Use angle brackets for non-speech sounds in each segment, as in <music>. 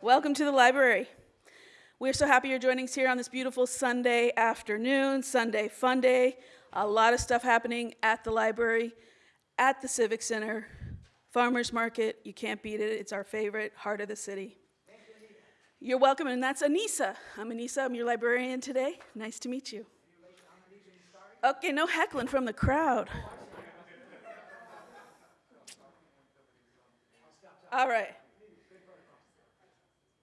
Welcome to the library. We're so happy you're joining us here on this beautiful Sunday afternoon, Sunday fun day. A lot of stuff happening at the library, at the Civic Center, Farmers Market. You can't beat it. It's our favorite, heart of the city. You're welcome, and that's Anissa. I'm Anissa. I'm your librarian today. Nice to meet you. Okay, no heckling from the crowd. All right.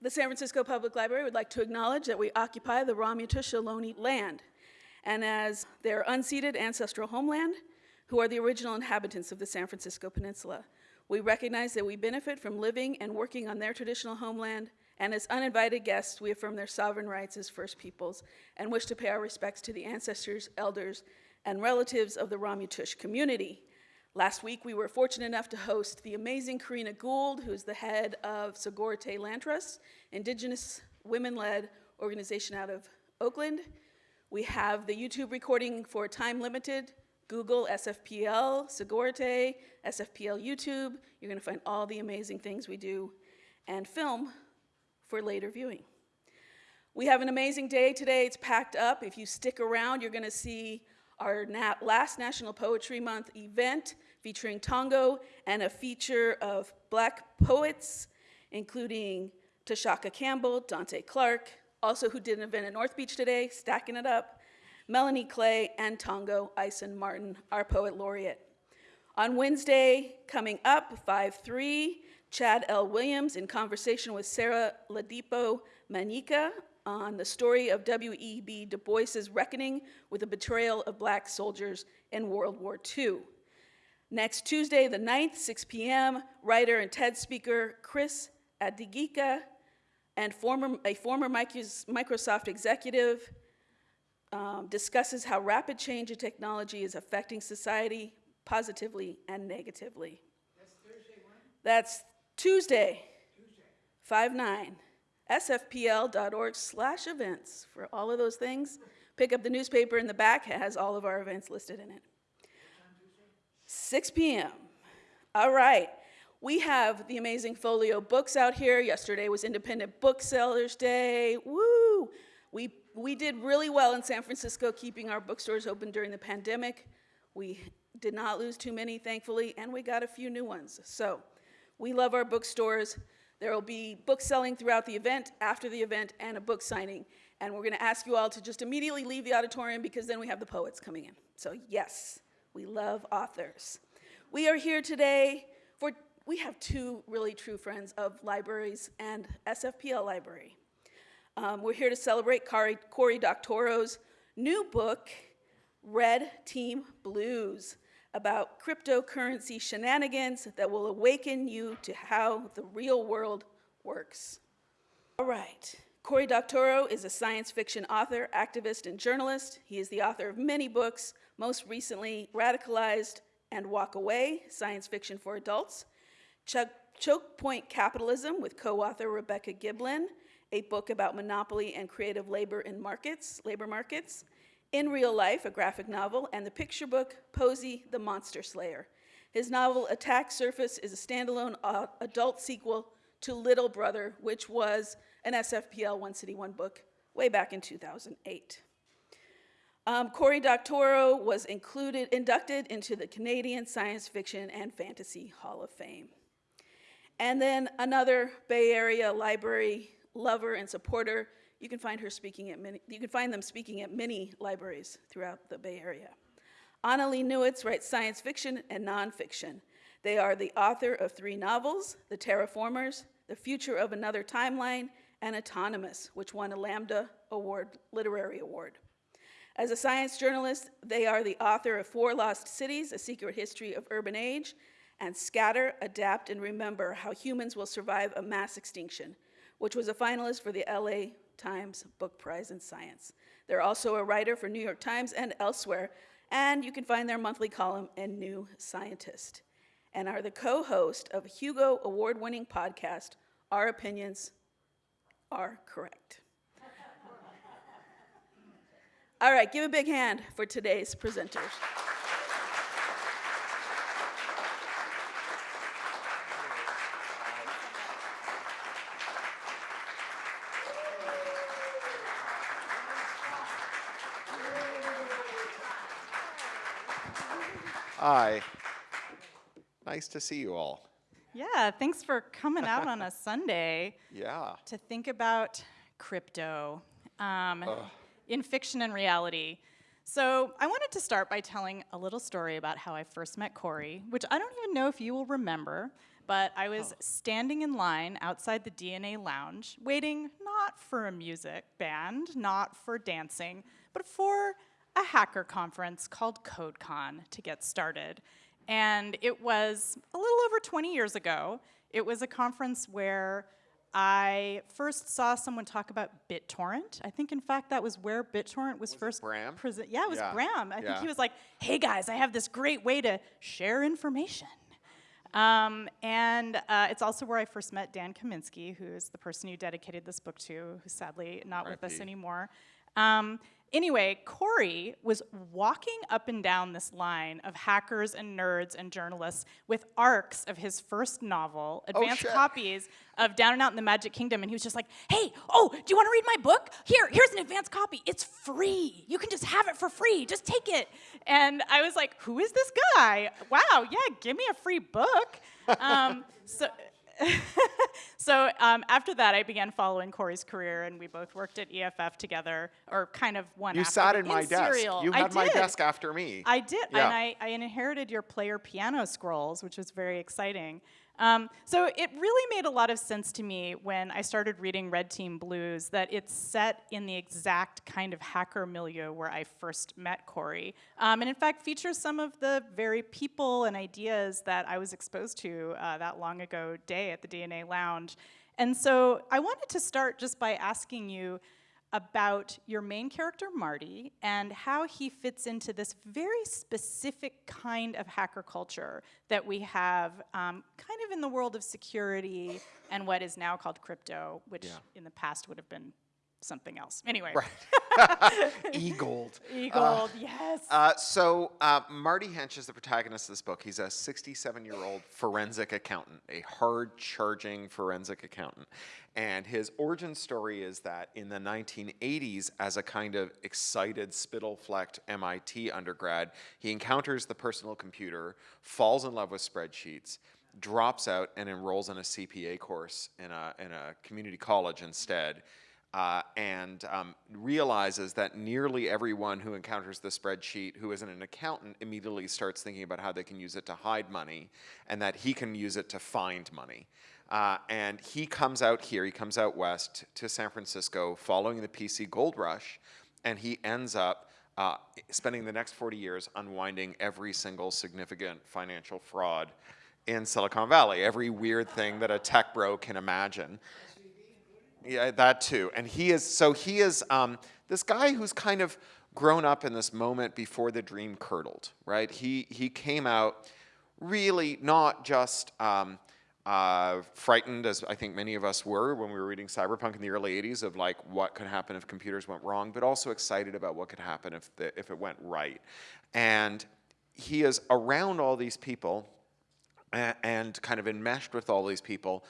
The San Francisco Public Library would like to acknowledge that we occupy the Ohlone land, and as their unceded ancestral homeland, who are the original inhabitants of the San Francisco Peninsula. We recognize that we benefit from living and working on their traditional homeland, and as uninvited guests, we affirm their sovereign rights as First Peoples and wish to pay our respects to the ancestors, elders, and relatives of the Ramaytush community. Last week, we were fortunate enough to host the amazing Corrina Gould, who's the head of Sogorea Land Trust, indigenous women-led organization out of Oakland. We have the YouTube recording for Time Limited, Google SFPL, Sogorea, SFPL YouTube. You're gonna find all the amazing things we do and film for later viewing. We have an amazing day today. It's packed up. If you stick around, you're gonna see our last National Poetry Month event featuring tango and a feature of black poets, including Tashaka Campbell, Dante Clark, also who did an event at North Beach today, stacking it up, Melanie Clay, and Tongo Eisen-Martin, our poet laureate. On Wednesday, coming up, 5-3, Chad L. Williams in conversation with Sarah Ladipo Manyika on the story of W.E.B. Du Bois's reckoning with the betrayal of black soldiers in World War II. Next Tuesday, the 9th, 6 p.m., writer and TED speaker Chris Adigika and former, a former Microsoft executive um, discusses how rapid change in technology is affecting society positively and negatively. That's Thursday when? That's Tuesday, Tuesday. 5-9, sfpl.org slash events for all of those things. Pick up the newspaper in the back, it has all of our events listed in it. 6 p.m. All right. We have the amazing Folio books out here. Yesterday was Independent Booksellers Day. Woo! We, we did really well in San Francisco keeping our bookstores open during the pandemic. We did not lose too many, thankfully, and we got a few new ones. So we love our bookstores. There will be book selling throughout the event, after the event, and a book signing. And we're gonna ask you all to just immediately leave the auditorium because then we have the poets coming in. So yes, we love authors. We are here today for, we have two really true friends of libraries and SFPL Library. Um, we're here to celebrate Cory, Cory Doctorow's new book, Red Team Blues, about cryptocurrency shenanigans that will awaken you to how the real world works. All right. Cory Doctorow is a science fiction author, activist, and journalist. He is the author of many books, most recently Radicalized and Walk Away, Science Fiction for Adults, Ch Choke Point Capitalism with co-author Rebecca Giblin, a book about monopoly and creative labor in markets, labor markets, In Real Life, a graphic novel, and the picture book, Poesy, the Monster Slayer. His novel, Attack Surface, is a standalone uh, adult sequel to Little Brother, which was an SFPL One City One book way back in 2008. Um, Cory Doctorow was included, inducted into the Canadian Science Fiction and Fantasy Hall of Fame. And then another Bay Area library lover and supporter. You can find her speaking at many, you can find them speaking at many libraries throughout the Bay Area. Annalee Newitz writes science fiction and nonfiction. They are the author of three novels, The Terraformers, The Future of Another Timeline, and Autonomous, which won a Lambda Award, Literary Award. As a science journalist, they are the author of Four Lost Cities, A Secret History of Urban Age, and Scatter, Adapt, and Remember, How Humans Will Survive a Mass Extinction, which was a finalist for the LA Times Book Prize in Science. They're also a writer for New York Times and elsewhere, and you can find their monthly column in New Scientist, and are the co-host of Hugo Award-winning podcast, Our Opinions Are Correct. All right, give a big hand for today's presenters. Hi. Nice to see you all. Yeah, thanks for coming out on a <laughs> Sunday. Yeah. To think about crypto. Um, in fiction and reality. So, I wanted to start by telling a little story about how I first met Cory, which I don't even know if you will remember, but I was oh. standing in line outside the DNA lounge, waiting not for a music band, not for dancing, but for a hacker conference called CodeCon to get started. And it was a little over 20 years ago. It was a conference where I first saw someone talk about BitTorrent. I think, in fact, that was where BitTorrent was, first Bram? present. Yeah, it was Yeah. Bram. I think he was like, "Hey guys, I have this great way to share information." Um, and uh, it's also where I first met Dan Kaminsky, who is the person you dedicated this book to, who's sadly not with us anymore. Um, anyway, Cory was walking up and down this line of hackers and nerds and journalists with arcs of his first novel, advanced shit. copies of Down and Out in the Magic Kingdom, and he was just like, "Hey, oh, do you want to read my book? Here, here's an advanced copy. It's free. You can just have it for free. Just take it." And I was like, "Who is this guy? Wow, yeah, give me a free book." <laughs> Um, so. <laughs> so um, after that, I began following Cory's career, and we both worked at EFF together, or kind of one. You after sat in my desk. Serial. You I had my desk after me. I did, Yeah. and I, I inherited your player piano scrolls, which was very exciting. Um, so it really made a lot of sense to me when I started reading Red Team Blues that it's set in the exact kind of hacker milieu where I first met Cory, um, and in fact features some of the very people and ideas that I was exposed to uh, that long ago day at the DNA Lounge. And so I wanted to start just by asking you about your main character, Marty, and how he fits into this very specific kind of hacker culture that we have um, kind of in the world of security and what is now called crypto, which Yeah. in the past would have been something else. Anyway, <laughs> E-gold. Eagle, yes. Uh, so uh, Marty Hench is the protagonist of this book. He's a 67-year-old forensic accountant, a hard-charging forensic accountant. And his origin story is that in the 1980s, as a kind of excited, spittle-flecked MIT undergrad, he encounters the personal computer, falls in love with spreadsheets, drops out, and enrolls in a CPA course in a, in a community college instead uh, and um, realizes that nearly everyone who encounters the spreadsheet who isn't an accountant immediately starts thinking about how they can use it to hide money and that he can use it to find money. Uh, and he comes out here, he comes out west to San Francisco following the PC gold rush, and he ends up uh, spending the next 40 years unwinding every single significant financial fraud in Silicon Valley, every weird thing that a tech bro can imagine. Yeah, that too. And he is, so he is um, this guy who's kind of grown up in this moment before the dream curdled, right? He, he came out really not just um, uh, frightened, as I think many of us were when we were reading Cyberpunk in the early 80s, of like what could happen if computers went wrong, but also excited about what could happen if, the, if it went right. And he is around all these people a- and kind of enmeshed with all these people,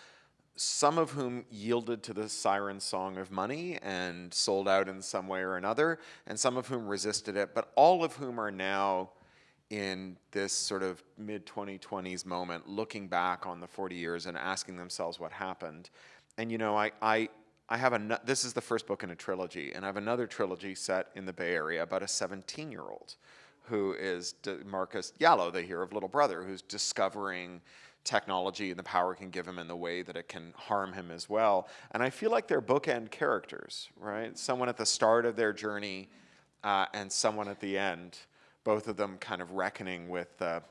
some of whom yielded to the siren song of money and sold out in some way or another, and some of whom resisted it, but all of whom are now in this sort of mid 2020s moment looking back on the 40 years and asking themselves what happened. And you know, I, I, I have a, this is the first book in a trilogy, and I have another trilogy set in the Bay Area about a 17 year old who is D- Marcus Yallow, the hero of Little Brother, who's discovering technology and the power it can give him and the way that it can harm him as well. And I feel like they're bookend characters, right? Someone at the start of their journey uh, and someone at the end, both of them kind of reckoning with the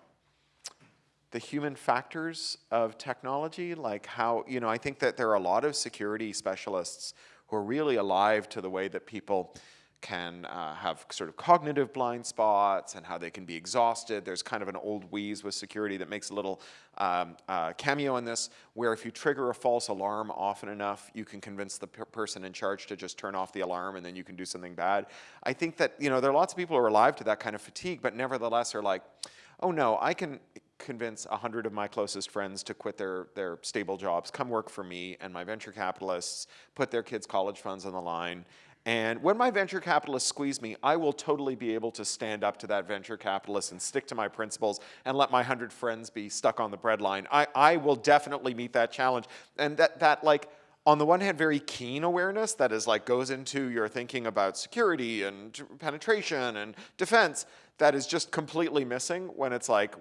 human factors of technology, like how, you know, I think that there are a lot of security specialists who are really alive to the way that people can uh, have sort of cognitive blind spots and how they can be exhausted. There's kind of an old wheeze with security that makes a little um, uh, cameo in this, where if you trigger a false alarm often enough, you can convince the per person in charge to just turn off the alarm and then you can do something bad. I think that, you know, there are lots of people who are alive to that kind of fatigue, but nevertheless are like, oh no, I can convince a hundred of my closest friends to quit their, their stable jobs, come work for me, and my venture capitalists put their kids' college funds on the line, And when my venture capitalists squeeze me, I will totally be able to stand up to that venture capitalist and stick to my principles and let my hundred friends be stuck on the breadline. I, I will definitely meet that challenge. And that, that like, on the one hand, very keen awareness that is like goes into your thinking about security and penetration and defense that is just completely missing when it's like,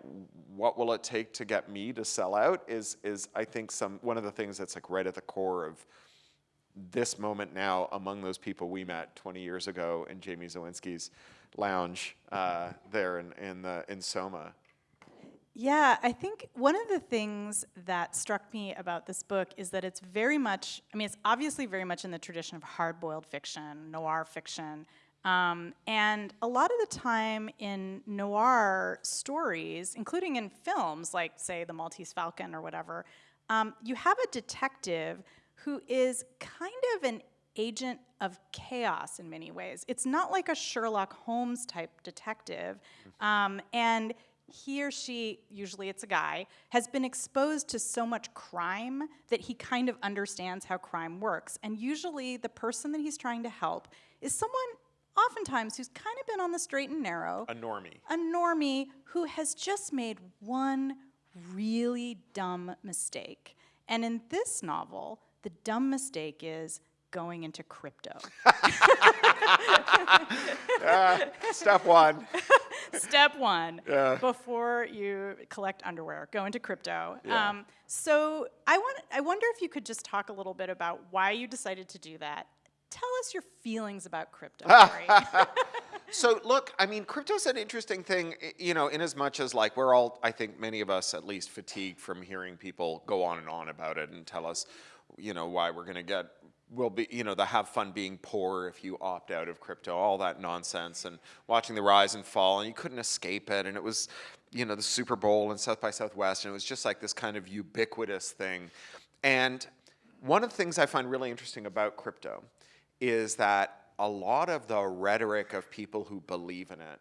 what will it take to get me to sell out is, is I think some, one of the things that's like right at the core of this moment now among those people we met 20 years ago in Jamie Zawinski's lounge uh, there in, in, the, in Soma. Yeah, I think one of the things that struck me about this book is that it's very much, I mean, it's obviously very much in the tradition of hard boiled fiction, noir fiction. Um, and a lot of the time in noir stories, including in films like, say, The Maltese Falcon or whatever, um, you have a detective who is kind of an agent of chaos in many ways. It's not like a Sherlock Holmes type detective. Um, and he or she, usually it's a guy, has been exposed to so much crime that he kind of understands how crime works. And usually the person that he's trying to help is someone, oftentimes, who's kind of been on the straight and narrow. A normie. A normie who has just made one really dumb mistake. And in this novel, the dumb mistake is going into crypto. <laughs> <laughs> Step one. Step one, Yeah. before you collect underwear, go into crypto. Yeah. Um, so I want, I wonder if you could just talk a little bit about why you decided to do that. Tell us your feelings about crypto, <laughs> So look, I mean, crypto's an interesting thing, you know, in as much as like we're all, I think many of us at least fatigued from hearing people go on and on about it and tell us, you know, why we're gonna get, will be, you know, the have fun being poor if you opt out of crypto, all that nonsense, and watching the rise and fall, and you couldn't escape it, and it was, you know, the Super Bowl and South by Southwest, and it was just like this kind of ubiquitous thing, and one of the things I find really interesting about crypto is that a lot of the rhetoric of people who believe in it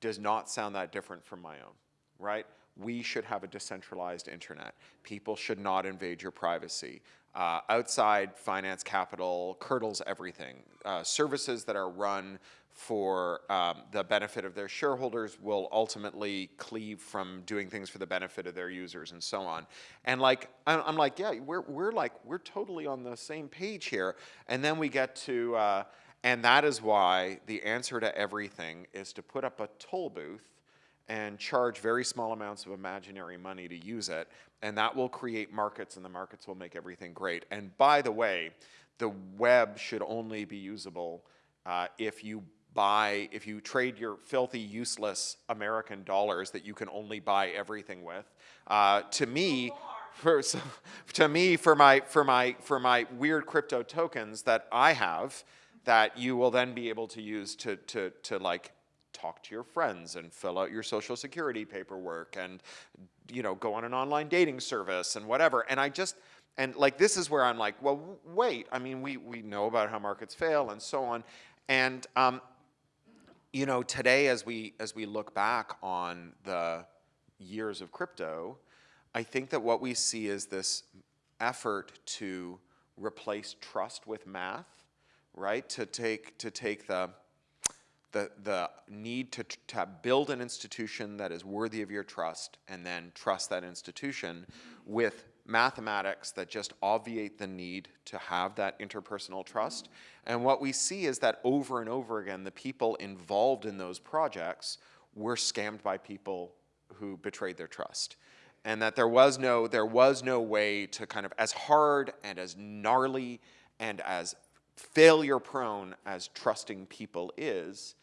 does not sound that different from my own, right? We should have a decentralized internet. People should not invade your privacy. Uh, outside finance capital curdles everything. Uh, services that are run for um, the benefit of their shareholders will ultimately cleave from doing things for the benefit of their users and so on. And like, I'm, like, yeah, we're, we're like, we're totally on the same page here. And then we get to, uh, and that is why the answer to everything is to put up a toll booth and charge very small amounts of imaginary money to use it, and that will create markets, and the markets will make everything great. And by the way, the web should only be usable uh, if you buy, if you trade your filthy, useless American dollars that you can only buy everything with. Uh, to me, for, so, <laughs> to me, for my, for, my, for my weird crypto tokens that I have, that you will then be able to use to, to, to like talk to your friends and fill out your social security paperwork and you know go on an online dating service and whatever. And i just and like this is where i'm like well wait i mean we we know about how markets fail and so on. And um, you know today as we as we look back on the years of crypto i think that what we see is this effort to replace trust with math right? To take to take the the, the need to, to build an institution that is worthy of your trust and then trust that institution with mathematics that just obviate the need to have that interpersonal trust. And what we see is that over and over again, the people involved in those projects were scammed by people who betrayed their trust. And that there was no, there was no way to kind of, as hard and as gnarly and as failure prone as trusting people is,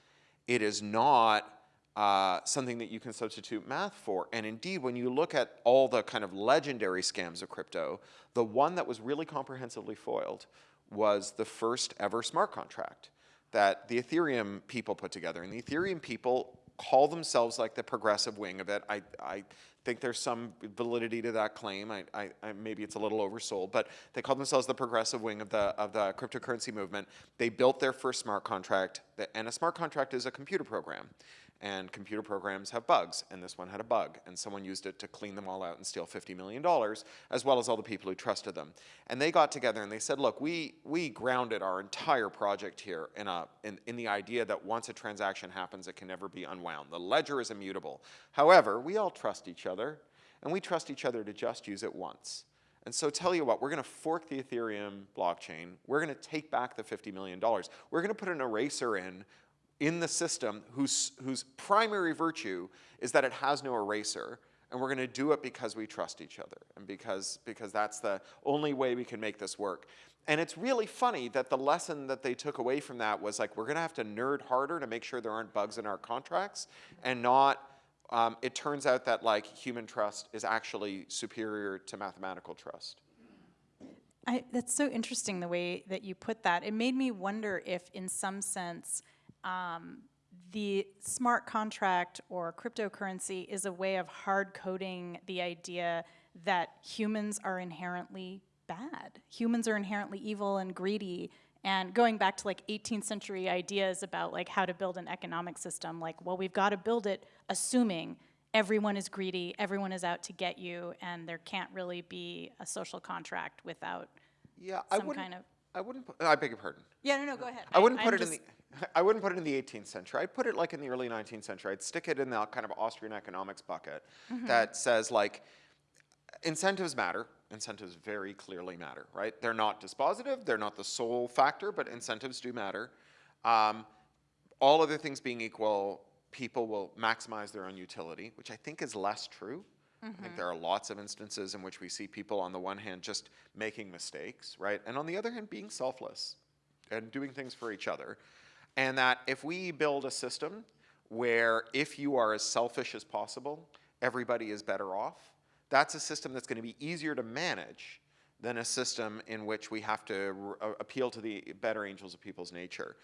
it is not uh, something that you can substitute math for. And indeed, when you look at all the kind of legendary scams of crypto, the one that was really comprehensively foiled was the first ever smart contract that the Ethereum people put together. And the Ethereum people call themselves like the progressive wing of it. I, I think there's some validity to that claim. I, I, I, maybe it's a little oversold, but they call themselves the progressive wing of the, of the cryptocurrency movement. They built their first smart contract, and a smart contract is a computer program. And computer programs have bugs, and this one had a bug, and someone used it to clean them all out and steal $50 million, as well as all the people who trusted them. And they got together and they said, look, we, we grounded our entire project here in, a, in, in the idea that once a transaction happens, it can never be unwound. The ledger is immutable. However, we all trust each other, and we trust each other to just use it once. And so tell you what, we're going to fork the Ethereum blockchain. We're going to take back the $50 million. We're going to put an eraser in in the system whose, whose primary virtue is that it has no eraser. And we're going to do it because we trust each other and because, because that's the only way we can make this work. And it's really funny that the lesson that they took away from that was like, we're going to have to nerd harder to make sure there aren't bugs in our contracts and not um, it turns out that like human trust is actually superior to mathematical trust. I, that's so interesting the way that you put that. It made me wonder if, in some sense, um, the smart contract or cryptocurrency is a way of hard coding the idea that humans are inherently bad. Humans are inherently evil and greedy. And going back to like 18th century ideas about like how to build an economic system, like, well, we've got to build it assuming everyone is greedy, everyone is out to get you, and there can't really be a social contract without Yeah, I some wouldn't. kind of. I wouldn't. I beg your pardon. Yeah, no, no, go ahead. I wouldn't I'm put it just- in the. <laughs> I wouldn't put it in the 18th century. I'd put it like in the early 19th century. I'd stick it in that kind of Austrian economics bucket Mm-hmm. that says like incentives matter. Incentives very clearly matter, right? They're not dispositive. They're not the sole factor, but incentives do matter. Um, all other things being equal, people will maximize their own utility, which I think is less true. I think there are lots of instances in which we see people, on the one hand, just making mistakes, right? And on the other hand, being selfless and doing things for each other. And that if we build a system where if you are as selfish as possible, everybody is better off, that's a system that's going to be easier to manage than a system in which we have to uh, appeal to the better angels of people's nature.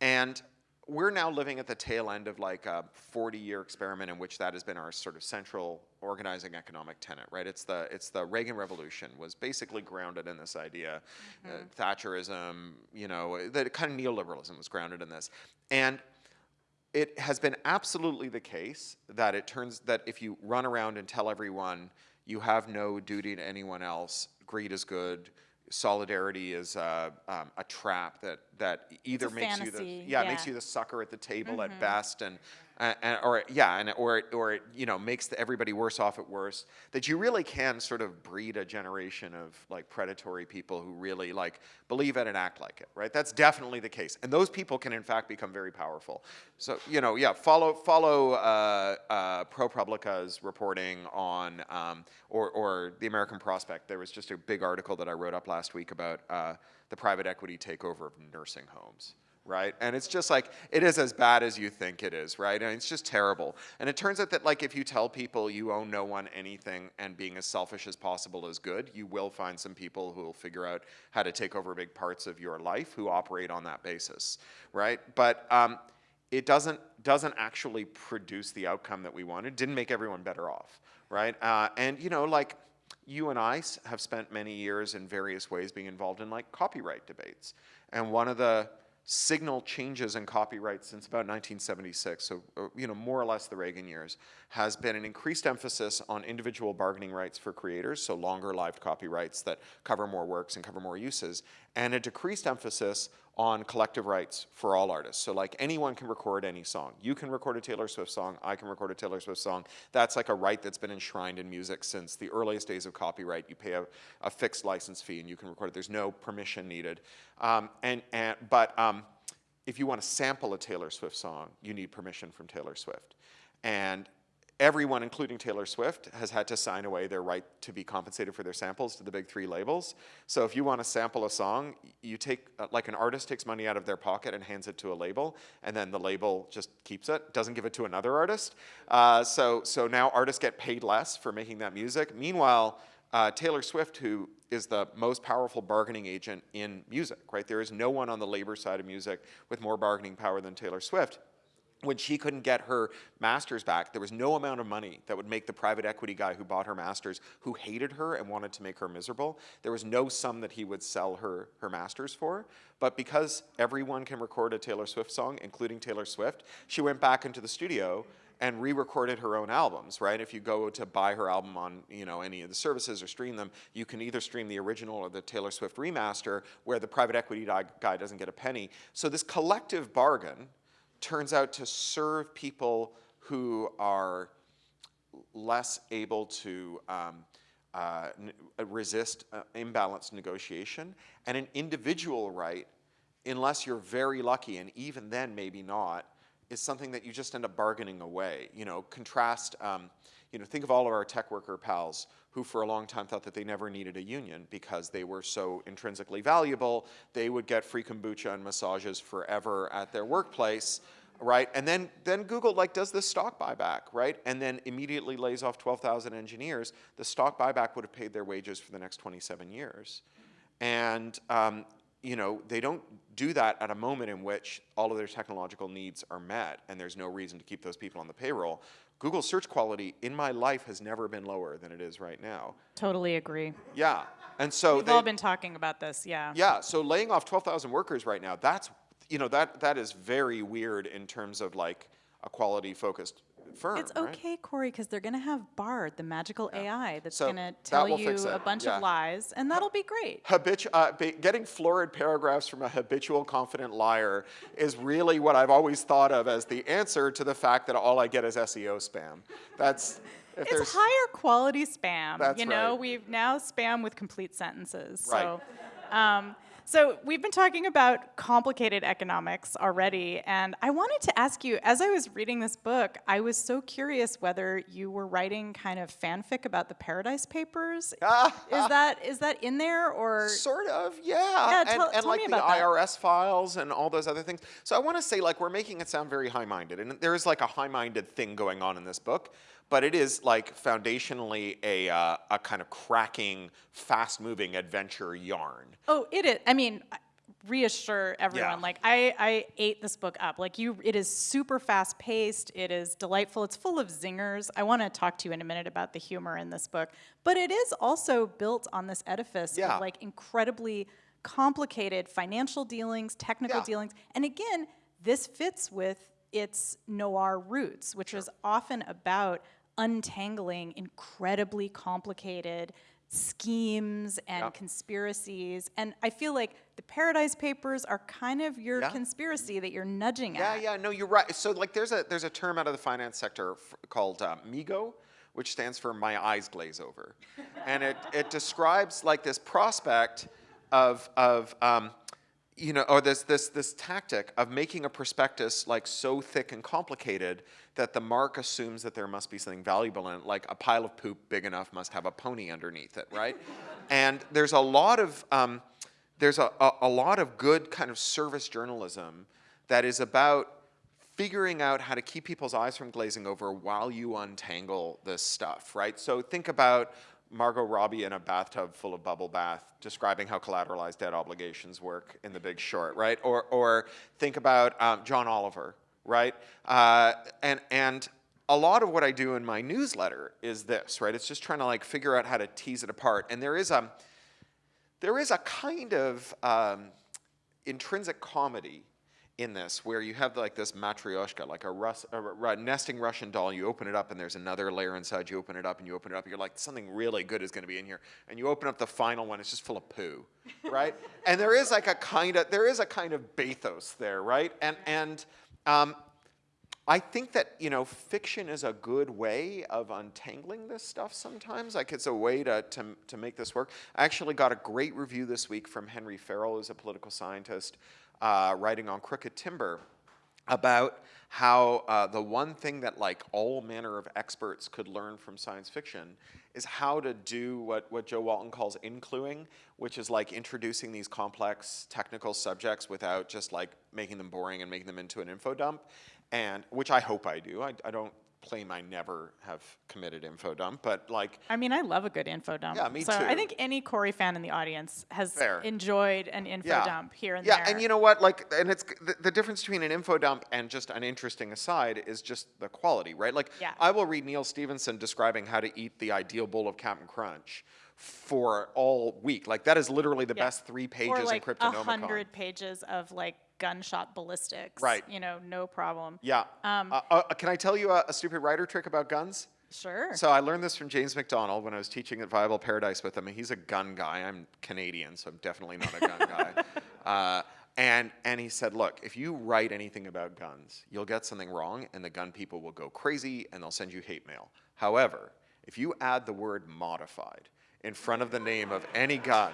And we're now living at the tail end of like a 40 year experiment in which that has been our sort of central organizing economic tenet, right? It's the, it's the Reagan Revolution was basically grounded in this idea. Uh, Thatcherism, you know, the kind of neoliberalism was grounded in this. And it has been absolutely the case that it turns that if you run around and tell everyone you have no duty to anyone else, greed is good, solidarity is uh, um, a trap that that either a makes you the fantasy, yeah, makes you the sucker at the table at best and. Or yeah, and or it, or it you know makes the, everybody worse off at worst. That you really can sort of breed a generation of like predatory people who really like believe it and act like it, right? That's definitely the case, and those people can in fact become very powerful. So you know, yeah, follow follow uh, uh, ProPublica's reporting on um, or or the American Prospect. There was just a big article that I wrote up last week about uh, the private equity takeover of nursing homes right? And it's just like, it is as bad as you think it is, right? And it's just terrible. And it turns out that like if you tell people you owe no one anything and being as selfish as possible is good, you will find some people who will figure out how to take over big parts of your life who operate on that basis, right? But um, it doesn't, doesn't actually produce the outcome that we wanted, It didn't make everyone better off, right? Uh, and you know, like, you and I have spent many years in various ways being involved in like copyright debates. And one of the signal changes in copyright since about 1976, so uh, you know more or less the Reagan years, has been an increased emphasis on individual bargaining rights for creators, so longer lived copyrights that cover more works and cover more uses, and a decreased emphasis on collective rights for all artists. So like anyone can record any song. You can record a Taylor Swift song, I can record a Taylor Swift song. That's like a right that's been enshrined in music since the earliest days of copyright. You pay a, a fixed license fee and you can record it. There's no permission needed. Um, and, and, but um, if you want to sample a Taylor Swift song, you need permission from Taylor Swift. And everyone, including Taylor Swift, has had to sign away their right to be compensated for their samples to the big three labels. So if you want to sample a song, you take, uh, like an artist takes money out of their pocket and hands it to a label, and then the label just keeps it, doesn't give it to another artist. Uh, so, so now artists get paid less for making that music. Meanwhile, uh, Taylor Swift, who is the most powerful bargaining agent in music, right? There is no one on the labor side of music with more bargaining power than Taylor Swift when she couldn't get her master's back, there was no amount of money that would make the private equity guy who bought her master's, who hated her and wanted to make her miserable, there was no sum that he would sell her her master's for. But because everyone can record a Taylor Swift song, including Taylor Swift, she went back into the studio and re-recorded her own albums, right? If you go to buy her album on, you know, any of the services or stream them, you can either stream the original or the Taylor Swift remaster where the private equity guy doesn't get a penny. So this collective bargain turns out to serve people who are less able to um, uh, resist uh, imbalanced negotiation, and an individual right, unless you're very lucky, and even then maybe not, is something that you just end up bargaining away. You know, contrast, um, you know, think of all of our tech worker pals who for a long time thought that they never needed a union because they were so intrinsically valuable, they would get free kombucha and massages forever at their workplace, right? And then, then Google like does this stock buyback, right? And then immediately lays off 12,000 engineers. The stock buyback would have paid their wages for the next 27 years. And um, you know, they don't do that at a moment in which all of their technological needs are met and there's no reason to keep those people on the payroll. Google search quality in my life has never been lower than it is right now. Totally agree. Yeah. And so We've they, all been talking about this, yeah. Yeah, so laying off 12,000 workers right now, that's you know, that that is very weird in terms of like a quality focused firm. It's right? okay, Cory, because they're going to have Bard, the magical AI, that's So going to tell will you a bunch yeah. of lies, and that'll be great. Habitu- uh, getting florid paragraphs from a habitual confident liar is really what I've always thought of as the answer to the fact that all I get is SEO spam. That's if It's higher quality spam. You know, right. we've now spam with complete sentences. Right. So, um, so we've been talking about complicated economics already, and I wanted to ask you, as I was reading this book, I was so curious whether you were writing kind of fanfic about the Paradise Papers. <laughs> is that is that in there or? Sort of, yeah. Yeah, and tell- and tell like me the that. IRS files and all those other things. So I want to say, like, we're making it sound very high-minded, and there is like a high-minded thing going on in this book, but it is like foundationally a uh, a kind of cracking, fast-moving adventure yarn. Oh, it is. I mean, reassure everyone. Yeah. Like I, I ate this book up. Like you, it is super fast paced. It is delightful. It's full of zingers. I want to talk to you in a minute about the humor in this book, but it is also built on this edifice Yeah. of like incredibly complicated financial dealings, technical Yeah. dealings, and again, this fits with its noir roots, which is often about untangling incredibly complicated schemes and Yeah. conspiracies. And I feel like the Paradise Papers are kind of your Yeah. conspiracy that you're nudging Yeah, at. yeah, yeah, no, you're right. So like, there's a there's a term out of the finance sector f- called uh, MEGO, which stands for "My Eyes Glaze Over," and it it describes like this prospect of of um, you know, or this this this tactic of making a prospectus like so thick and complicated that the mark assumes that there must be something valuable in it, like a pile of poop big enough must have a pony underneath it, right? <laughs> and there's a lot of um, there's a, a, a lot of good kind of service journalism that is about figuring out how to keep people's eyes from glazing over while you untangle this stuff, right? So think about Margot Robbie in a bathtub full of bubble bath describing how collateralized debt obligations work in The Big Short, right? Or, or think about um, John Oliver, right? Uh, and, and a lot of what I do in my newsletter is this, right? It's just trying to like figure out how to tease it apart. And there is a, there is a kind of um, intrinsic comedy in this where you have like this matryoshka, like a, Rus- a nesting Russian doll. You open it up and there's another layer inside. You open it up and you open it up. You're like, something really good is going to be in here. And you open up the final one. It's just full of poo, right? <laughs> and there is like a kind of there is a kind of bathos there, right? And and um, I think that you know fiction is a good way of untangling this stuff sometimes. Like it's a way to, to, to make this work. I actually got a great review this week from Henry Farrell, who's a political scientist, uh, writing on Crooked Timber about how uh, the one thing that like all manner of experts could learn from science fiction is how to do what, what Jo Walton calls incluing, which is like introducing these complex technical subjects without just like making them boring and making them into an info dump, and which I hope I do. I, I don't claim I never have committed info dump, but like, I mean, I love a good info dump. Yeah, me so I think any Cory fan in the audience has Fair. enjoyed an info yeah, dump here and yeah, there. and you know what? Like, and it's the, the difference between an info dump and just an interesting aside is just the quality, right? Like, Yeah. I will read Neal Stephenson describing how to eat the ideal bowl of Captain Crunch for all week. Like, that is literally the Yeah. best three pages or like in Cryptonomicon. hundred pages of like gunshot ballistics. Right. You know, no problem. Yeah. Um, uh, uh, can I tell you a, a stupid writer trick about guns? Sure. So I learned this from James Macdonald when I was teaching at Viable Paradise with him. He's a gun guy. I'm Canadian, so I'm definitely not a gun guy. <laughs> Uh, and and he said, look, if you write anything about guns, you'll get something wrong, and the gun people will go crazy, and they'll send you hate mail. However, if you add the word modified in front of the name of any gun,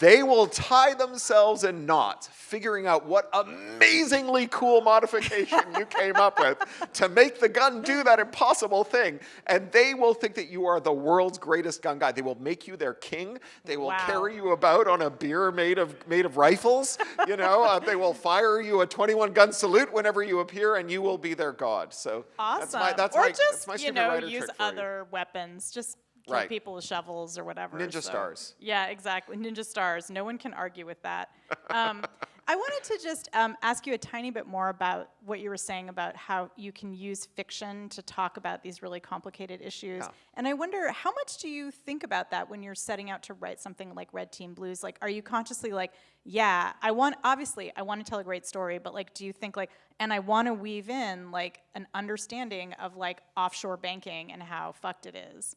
they will tie themselves in knots, figuring out what amazingly cool modification you came up with to make the gun do that impossible thing. And they will think that you are the world's greatest gun guy. They will make you their king. They will Wow. carry you about on a bier made of made of rifles. You know, uh, they will fire you a 21 gun salute whenever you appear, and you will be their god. So awesome. that's my that's or my just that's my you know use for you. other weapons. Just kill Right. people with shovels or whatever. Ninja so- stars. Yeah, exactly. Ninja stars. No one can argue with that. Um, <laughs> I wanted to just um, ask you a tiny bit more about what you were saying about how you can use fiction to talk about these really complicated issues. Yeah. And I wonder, how much do you think about that when you're setting out to write something like Red Team Blues? Like, are you consciously like, yeah, I want, obviously, I want to tell a great story, but like, do you think like, and I want to weave in like an understanding of like offshore banking and how fucked it is?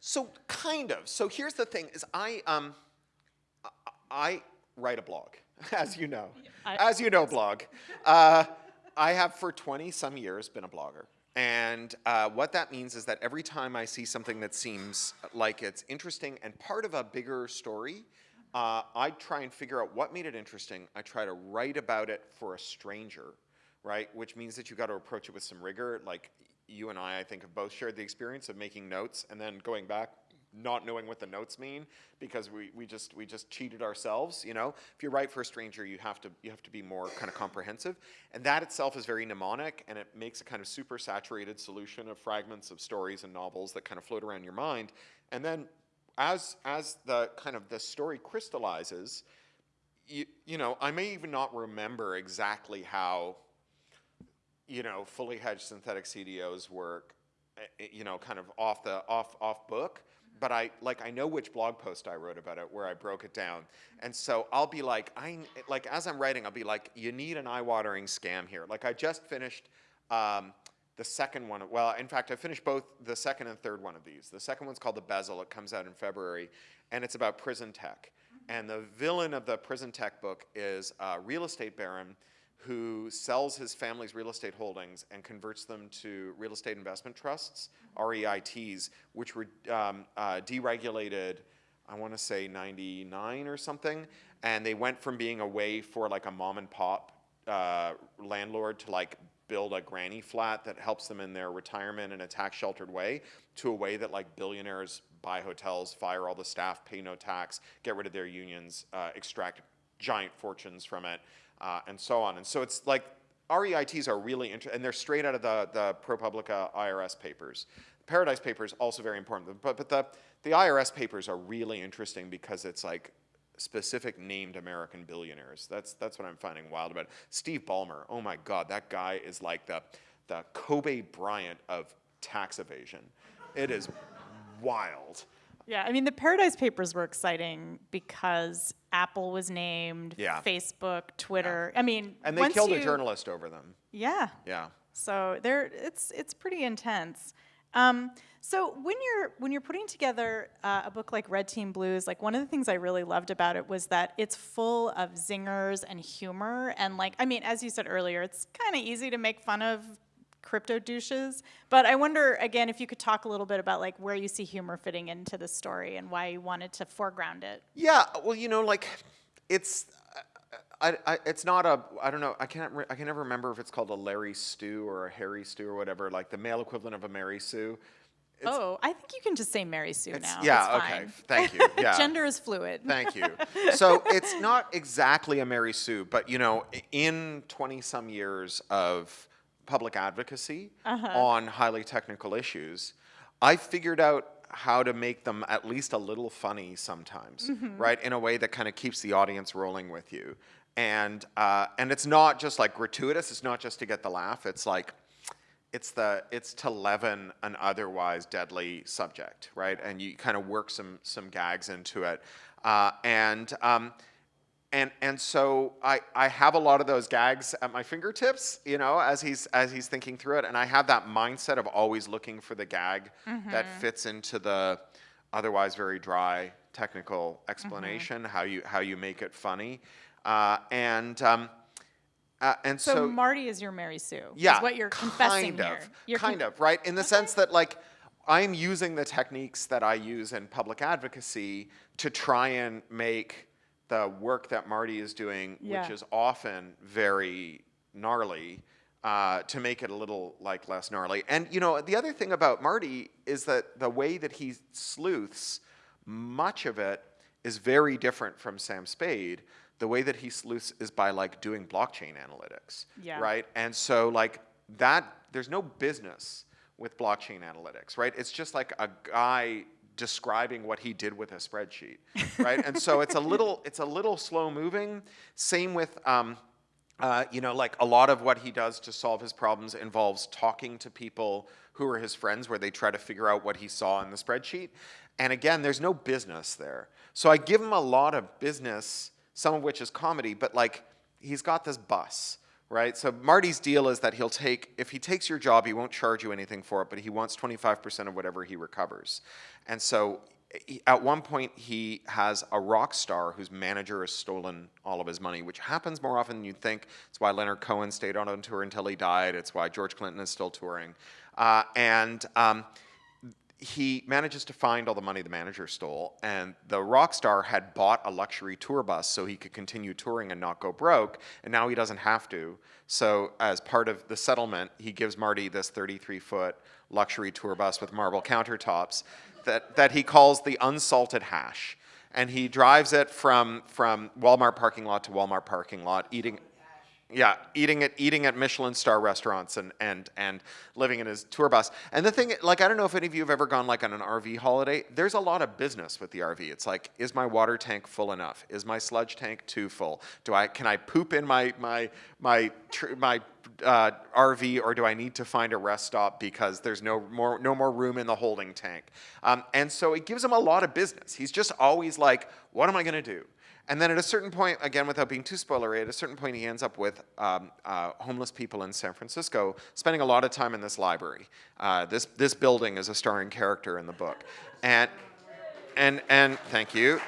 So kind of. So here's the thing: is I um, I, write a blog, <laughs> as you know, as you know, blog. <laughs> Uh, I have for 20 some years been a blogger. And uh, what that means is that every time I see something that seems like it's interesting and part of a bigger story, uh, I try and figure out what made it interesting. I try to write about it for a stranger, right? Which means that you got to approach it with some rigor. Like you and I, I think, have both shared the experience of making notes and then going back, not knowing what the notes mean because we, we just we just cheated ourselves. You know, if you write for a stranger, you have to you have to be more kind of comprehensive, and that itself is very mnemonic, and it makes a kind of super saturated solution of fragments of stories and novels that kind of float around your mind, and then as as the kind of the story crystallizes, you, you know, I may even not remember exactly how, you know, fully hedged synthetic CDOs work, eh, you know, kind of off the off off book. But I like I know which blog post I wrote about it where I broke it down, and so I'll be like I like as I'm writing I'll be like you need an eye-watering scam here. Like I just finished. Um, the second one, well, in fact, I finished both the second and third one of these. The second one's called The Bezzle. It comes out in February, and it's about prison tech. And the villain of the prison tech book is a real estate baron who sells his family's real estate holdings and converts them to real estate investment trusts, REITs, which were um, uh, deregulated, I want to say 99 or something. And they went from being a way for like a mom and pop uh, landlord to like build a granny flat that helps them in their retirement in a tax sheltered way to a way that like billionaires buy hotels, fire all the staff, pay no tax, get rid of their unions, uh, extract giant fortunes from it, uh, and so on. And so it's like REITs are really interesting, and they're straight out of the, the ProPublica IRS papers. Paradise papers also very important, but, but the, the IRS papers are really interesting because it's like specific named American billionaires. That's that's what I'm finding wild about. Steve Ballmer, oh my God, that guy is like the the Kobe Bryant of tax evasion. It is wild. Yeah, I mean, the Paradise Papers were exciting because Apple was named, Yeah. Facebook, Twitter. I mean, And they killed you, a journalist over them. Yeah. Yeah. So there, it's it's pretty intense. Um, so when you're when you're putting together uh, a book like Red Team Blues, like one of the things I really loved about it was that it's full of zingers and humor, and like I mean, as you said earlier, it's kind of easy to make fun of crypto douches. But I wonder again if you could talk a little bit about like where you see humor fitting into the story and why you wanted to foreground it. Yeah, well, you know, like it's, I, I, it's not a, I don't know, I can't, I can never remember if it's called a Larry Stew or a Harry Stew or whatever, like the male equivalent of a Mary Sue. It's- oh, I think you can just say Mary Sue now. yeah, okay, thank you, <laughs> yeah. Gender is fluid. Thank you. <laughs> So it's not exactly a Mary Sue, but you know, in 20 some years of public advocacy on highly technical issues, I figured out how to make them at least a little funny sometimes, right? In a way that kind of keeps the audience rolling with you. And uh, and it's not just like gratuitous. It's not just to get the laugh. It's like it's the it's to leaven an otherwise deadly subject, right? And you kind of work some some gags into it, uh, and um, and and so I I have a lot of those gags at my fingertips, you know, as he's as he's thinking through it, and I have that mindset of always looking for the gag that fits into the otherwise very dry technical explanation, how you how you make it funny, uh, and. Um, uh, and So, so Marty is your Mary Sue. yeah, Is what you're confessing kind here. Of, You're kind con- of, right? In the sense that, like, I'm using the techniques that I use in public advocacy to try and make the work that Marty is doing, Yeah. which is often very gnarly, uh, to make it a little like less gnarly. And you know, the other thing about Marty is that the way that he sleuths, much of it is very different from Sam Spade. The way that he sleuths is by like doing blockchain analytics, Yeah. right? And so like that, there's no business with blockchain analytics, right? It's just like a guy describing what he did with a spreadsheet, <laughs> right? and so it's a little, it's a little slow moving. Same with, um, uh, you know, like a lot of what he does to solve his problems involves talking to people who are his friends, where they try to figure out what he saw in the spreadsheet. And again, there's no business there. So I give him a lot of business, some of which is comedy, but like he's got this bus, right? So Marty's deal is that he'll take, if he takes your job, he won't charge you anything for it, but he wants 25% of whatever he recovers. And so at one point he has a rock star whose manager has stolen all of his money, which happens more often than you'd think. It's why Leonard Cohen stayed on on tour until he died. It's why George Clinton is still touring. Uh, and um, he manages to find all the money the manager stole, and the rock star had bought a luxury tour bus so he could continue touring and not go broke, and now he doesn't have to. So, as part of the settlement, he gives Marty this 33 foot luxury tour bus with marble countertops that, that he calls the unsalted hash. And he drives it from, from Walmart parking lot to Walmart parking lot, eating, yeah, eating at eating at Michelin star restaurants and and and living in his tour bus. And the thing, like, I don't know if any of you have ever gone like on an RV holiday. There's a lot of business with the RV. It's like, is my water tank full enough? Is my sludge tank too full? Do I can I poop in my my my my uh, RV or do I need to find a rest stop because there's no more no more room in the holding tank? Um, and so it gives him a lot of business. He's just always like, what am I going to do? And then at a certain point, again, without being too spoilery, at a certain point, he ends up with um, uh, homeless people in San Francisco, spending a lot of time in this library. Uh, this this building is a starring character in the book, and and and thank you.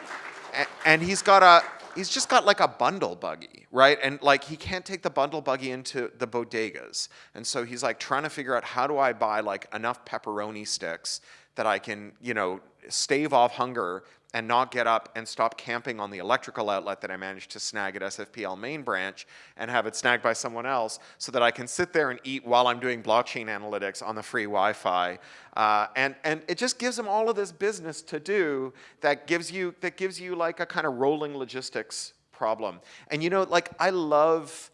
And, and he's got a he's just got like a bundle buggy, right? And like he can't take the bundle buggy into the bodegas, and so he's like trying to figure out how do I buy like enough pepperoni sticks that I can you know stave off hunger and not get up and stop camping on the electrical outlet that I managed to snag at SFPL main branch and have it snagged by someone else so that I can sit there and eat while I'm doing blockchain analytics on the free Wi-Fi. Uh, and, and it just gives them all of this business to do that gives you, that gives you like a kind of rolling logistics problem. And you know, like I love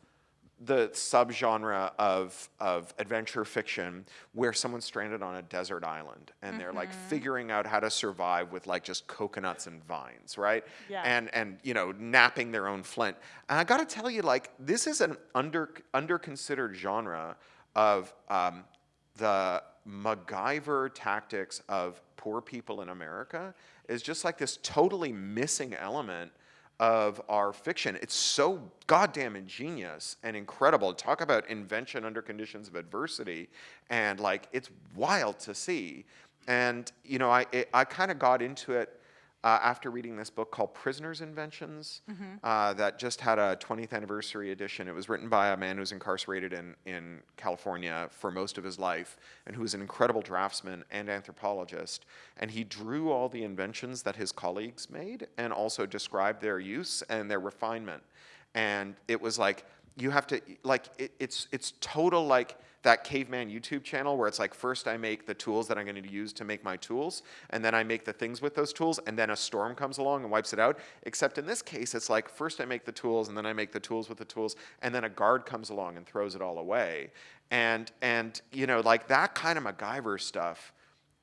the subgenre of, of adventure fiction where someone's stranded on a desert island and they're like figuring out how to survive with like just coconuts and vines, right? Yeah. And and you know, knapping their own flint. And I got to tell you, like this is an under under considered genre of um, the MacGyver tactics of poor people in America is just like this totally missing element of our fiction. It's so goddamn ingenious and incredible. Talk about invention under conditions of adversity, and like it's wild to see. And you know, I it, I kind of got into it uh, after reading this book called Prisoners' Inventions uh, that just had a 20th anniversary edition. It was written by a man who was incarcerated in, in California for most of his life and who is an incredible draftsman and anthropologist. And he drew all the inventions that his colleagues made and also described their use and their refinement. And it was like, you have to like it, it's it's total like that caveman YouTube channel where it's like first I make the tools that I'm going to use to make my tools, and then I make the things with those tools, and then a storm comes along and wipes it out. Except in this case, it's like first I make the tools, and then I make the tools with the tools, and then a guard comes along and throws it all away. And and you know like that kind of MacGyver stuff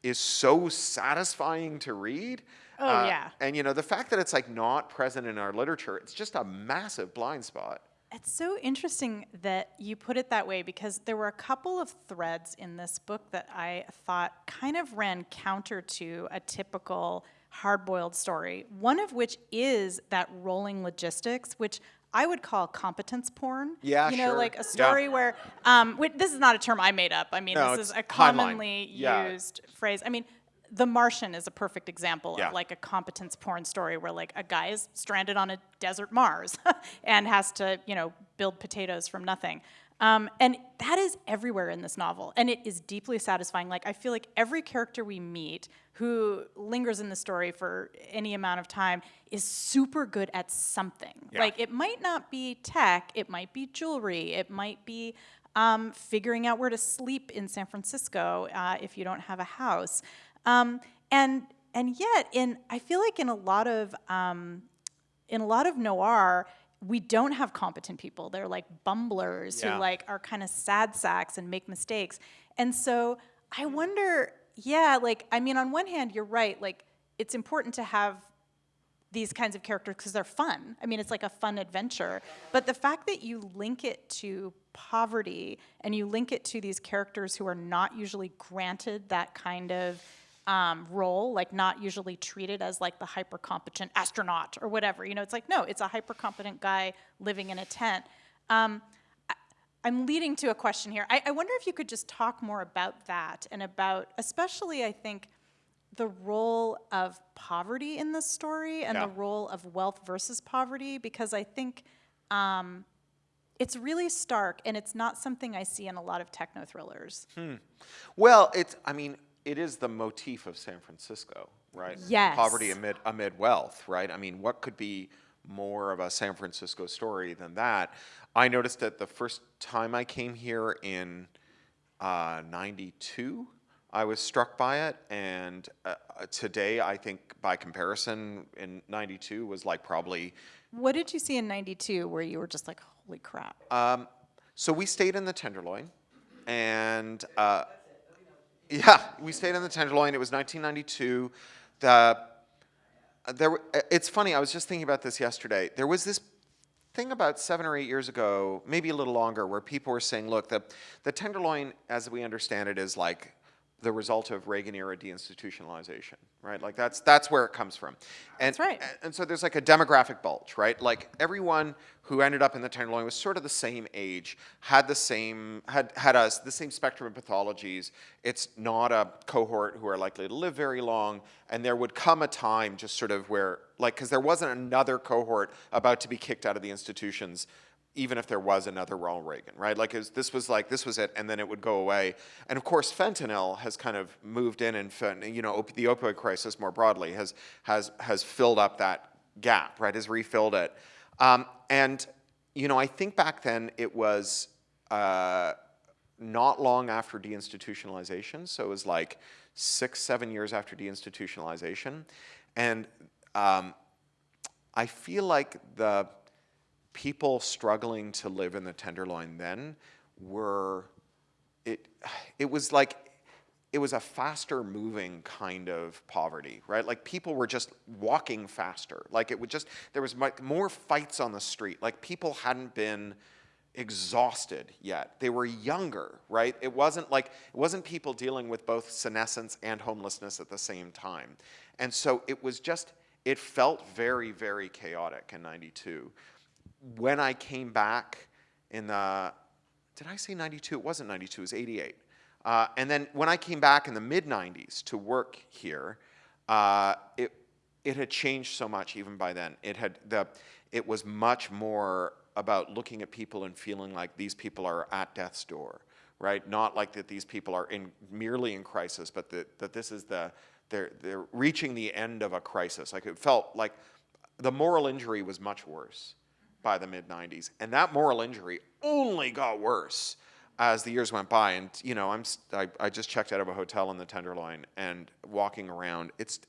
is so satisfying to read. Oh, Uh, yeah. And you know the fact that it's like not present in our literature, it's just a massive blind spot. It's so interesting that you put it that way because there were a couple of threads in this book that I thought kind of ran counter to a typical hard boiled story. One of which is that rolling logistics, which I would call competence porn. Yeah, You know, sure. like a Yeah. story where, um, wait, this is not a term I made up. I mean, No, this is a commonly Yeah. used phrase. I mean, The Martian is a perfect example Yeah. of like a competence porn story where like a guy is stranded on a desert Mars <laughs> and has to, you know, build potatoes from nothing. Um, and that is everywhere in this novel, and it is deeply satisfying. Like I feel like every character we meet who lingers in the story for any amount of time is super good at something. Yeah. Like it might not be tech, it might be jewelry, it might be um, figuring out where to sleep in San Francisco uh, if you don't have a house. Um, and and yet, in I feel like in a lot of um, in a lot of noir, we don't have competent people. They're like bumblers Yeah. who like are kind of sad sacks and make mistakes. And so I wonder, yeah, like I mean, on one hand, you're right. Like it's important to have these kinds of characters because they're fun. I mean, it's like a fun adventure. But the fact that you link it to poverty and you link it to these characters who are not usually granted that kind of um, role, like not usually treated as like the hyper competent astronaut or whatever. You know, it's like, no, it's a hyper competent guy living in a tent. Um, I- I'm leading to a question here. I, I wonder if you could just talk more about that and about, especially, I think, the role of poverty in this story and Yeah. the role of wealth versus poverty, because I think um, it's really stark and it's not something I see in a lot of techno thrillers. Well, it's, I mean, it is the motif of San Francisco, right? Yes. Poverty amid, amid wealth, right? I mean, what could be more of a San Francisco story than that? I noticed that the first time I came here in uh, 92, I was struck by it. And uh, uh, today, I think by comparison, in 92 was like probably What did you see in 92 where you were just like, holy crap? Um, so we stayed in the Tenderloin, and uh, yeah, we stayed in the Tenderloin. It was 1992. The there, it's funny. I was just thinking about this yesterday. There was this thing about seven or eight years ago, maybe a little longer, where people were saying, "Look, the the Tenderloin, as we understand it, is like." The result of Reagan era deinstitutionalization, right? Like that's that's where it comes from, and That's right. and so there's like a demographic bulge, right? Like everyone who ended up in the Tenderloin was sort of the same age, had the same had had us the same spectrum of pathologies. It's not a cohort who are likely to live very long, and there would come a time just sort of where like because there wasn't another cohort about to be kicked out of the institutions. Even if there was another Ronald Reagan, right? Like was, this was like this was it, and then it would go away. And of course, fentanyl has kind of moved in, and you know, op- the opioid crisis more broadly has has has filled up that gap, right? Has refilled it. Um, and, you know, I think back then it was uh, not long after deinstitutionalization. So it was like six, seven years after deinstitutionalization. And um, I feel like the people struggling to live in the Tenderloin then were, it, it was like, it was a faster moving kind of poverty, right? Like people were just walking faster. Like it would just, there was more fights on the street. Like people hadn't been exhausted yet. They were younger, right? It wasn't like, it wasn't people dealing with both senescence and homelessness at the same time. And so it was just, it felt very, very chaotic in 92. When I came back in the, did I say 92? It wasn't 92, it was 88. Uh, and then when I came back in the mid 90s to work here, uh, it, it had changed so much even by then. It, had the, it was much more about looking at people and feeling like these people are at death's door, right? Not like that these people are in, merely in crisis, but that, that this is the, they're, they're reaching the end of a crisis. Like it felt like the moral injury was much worse. By the mid 90s. And that moral injury only got worse as the years went by. And, you know, I'm, I, I just checked out of a hotel in the Tenderloin and walking around, it's,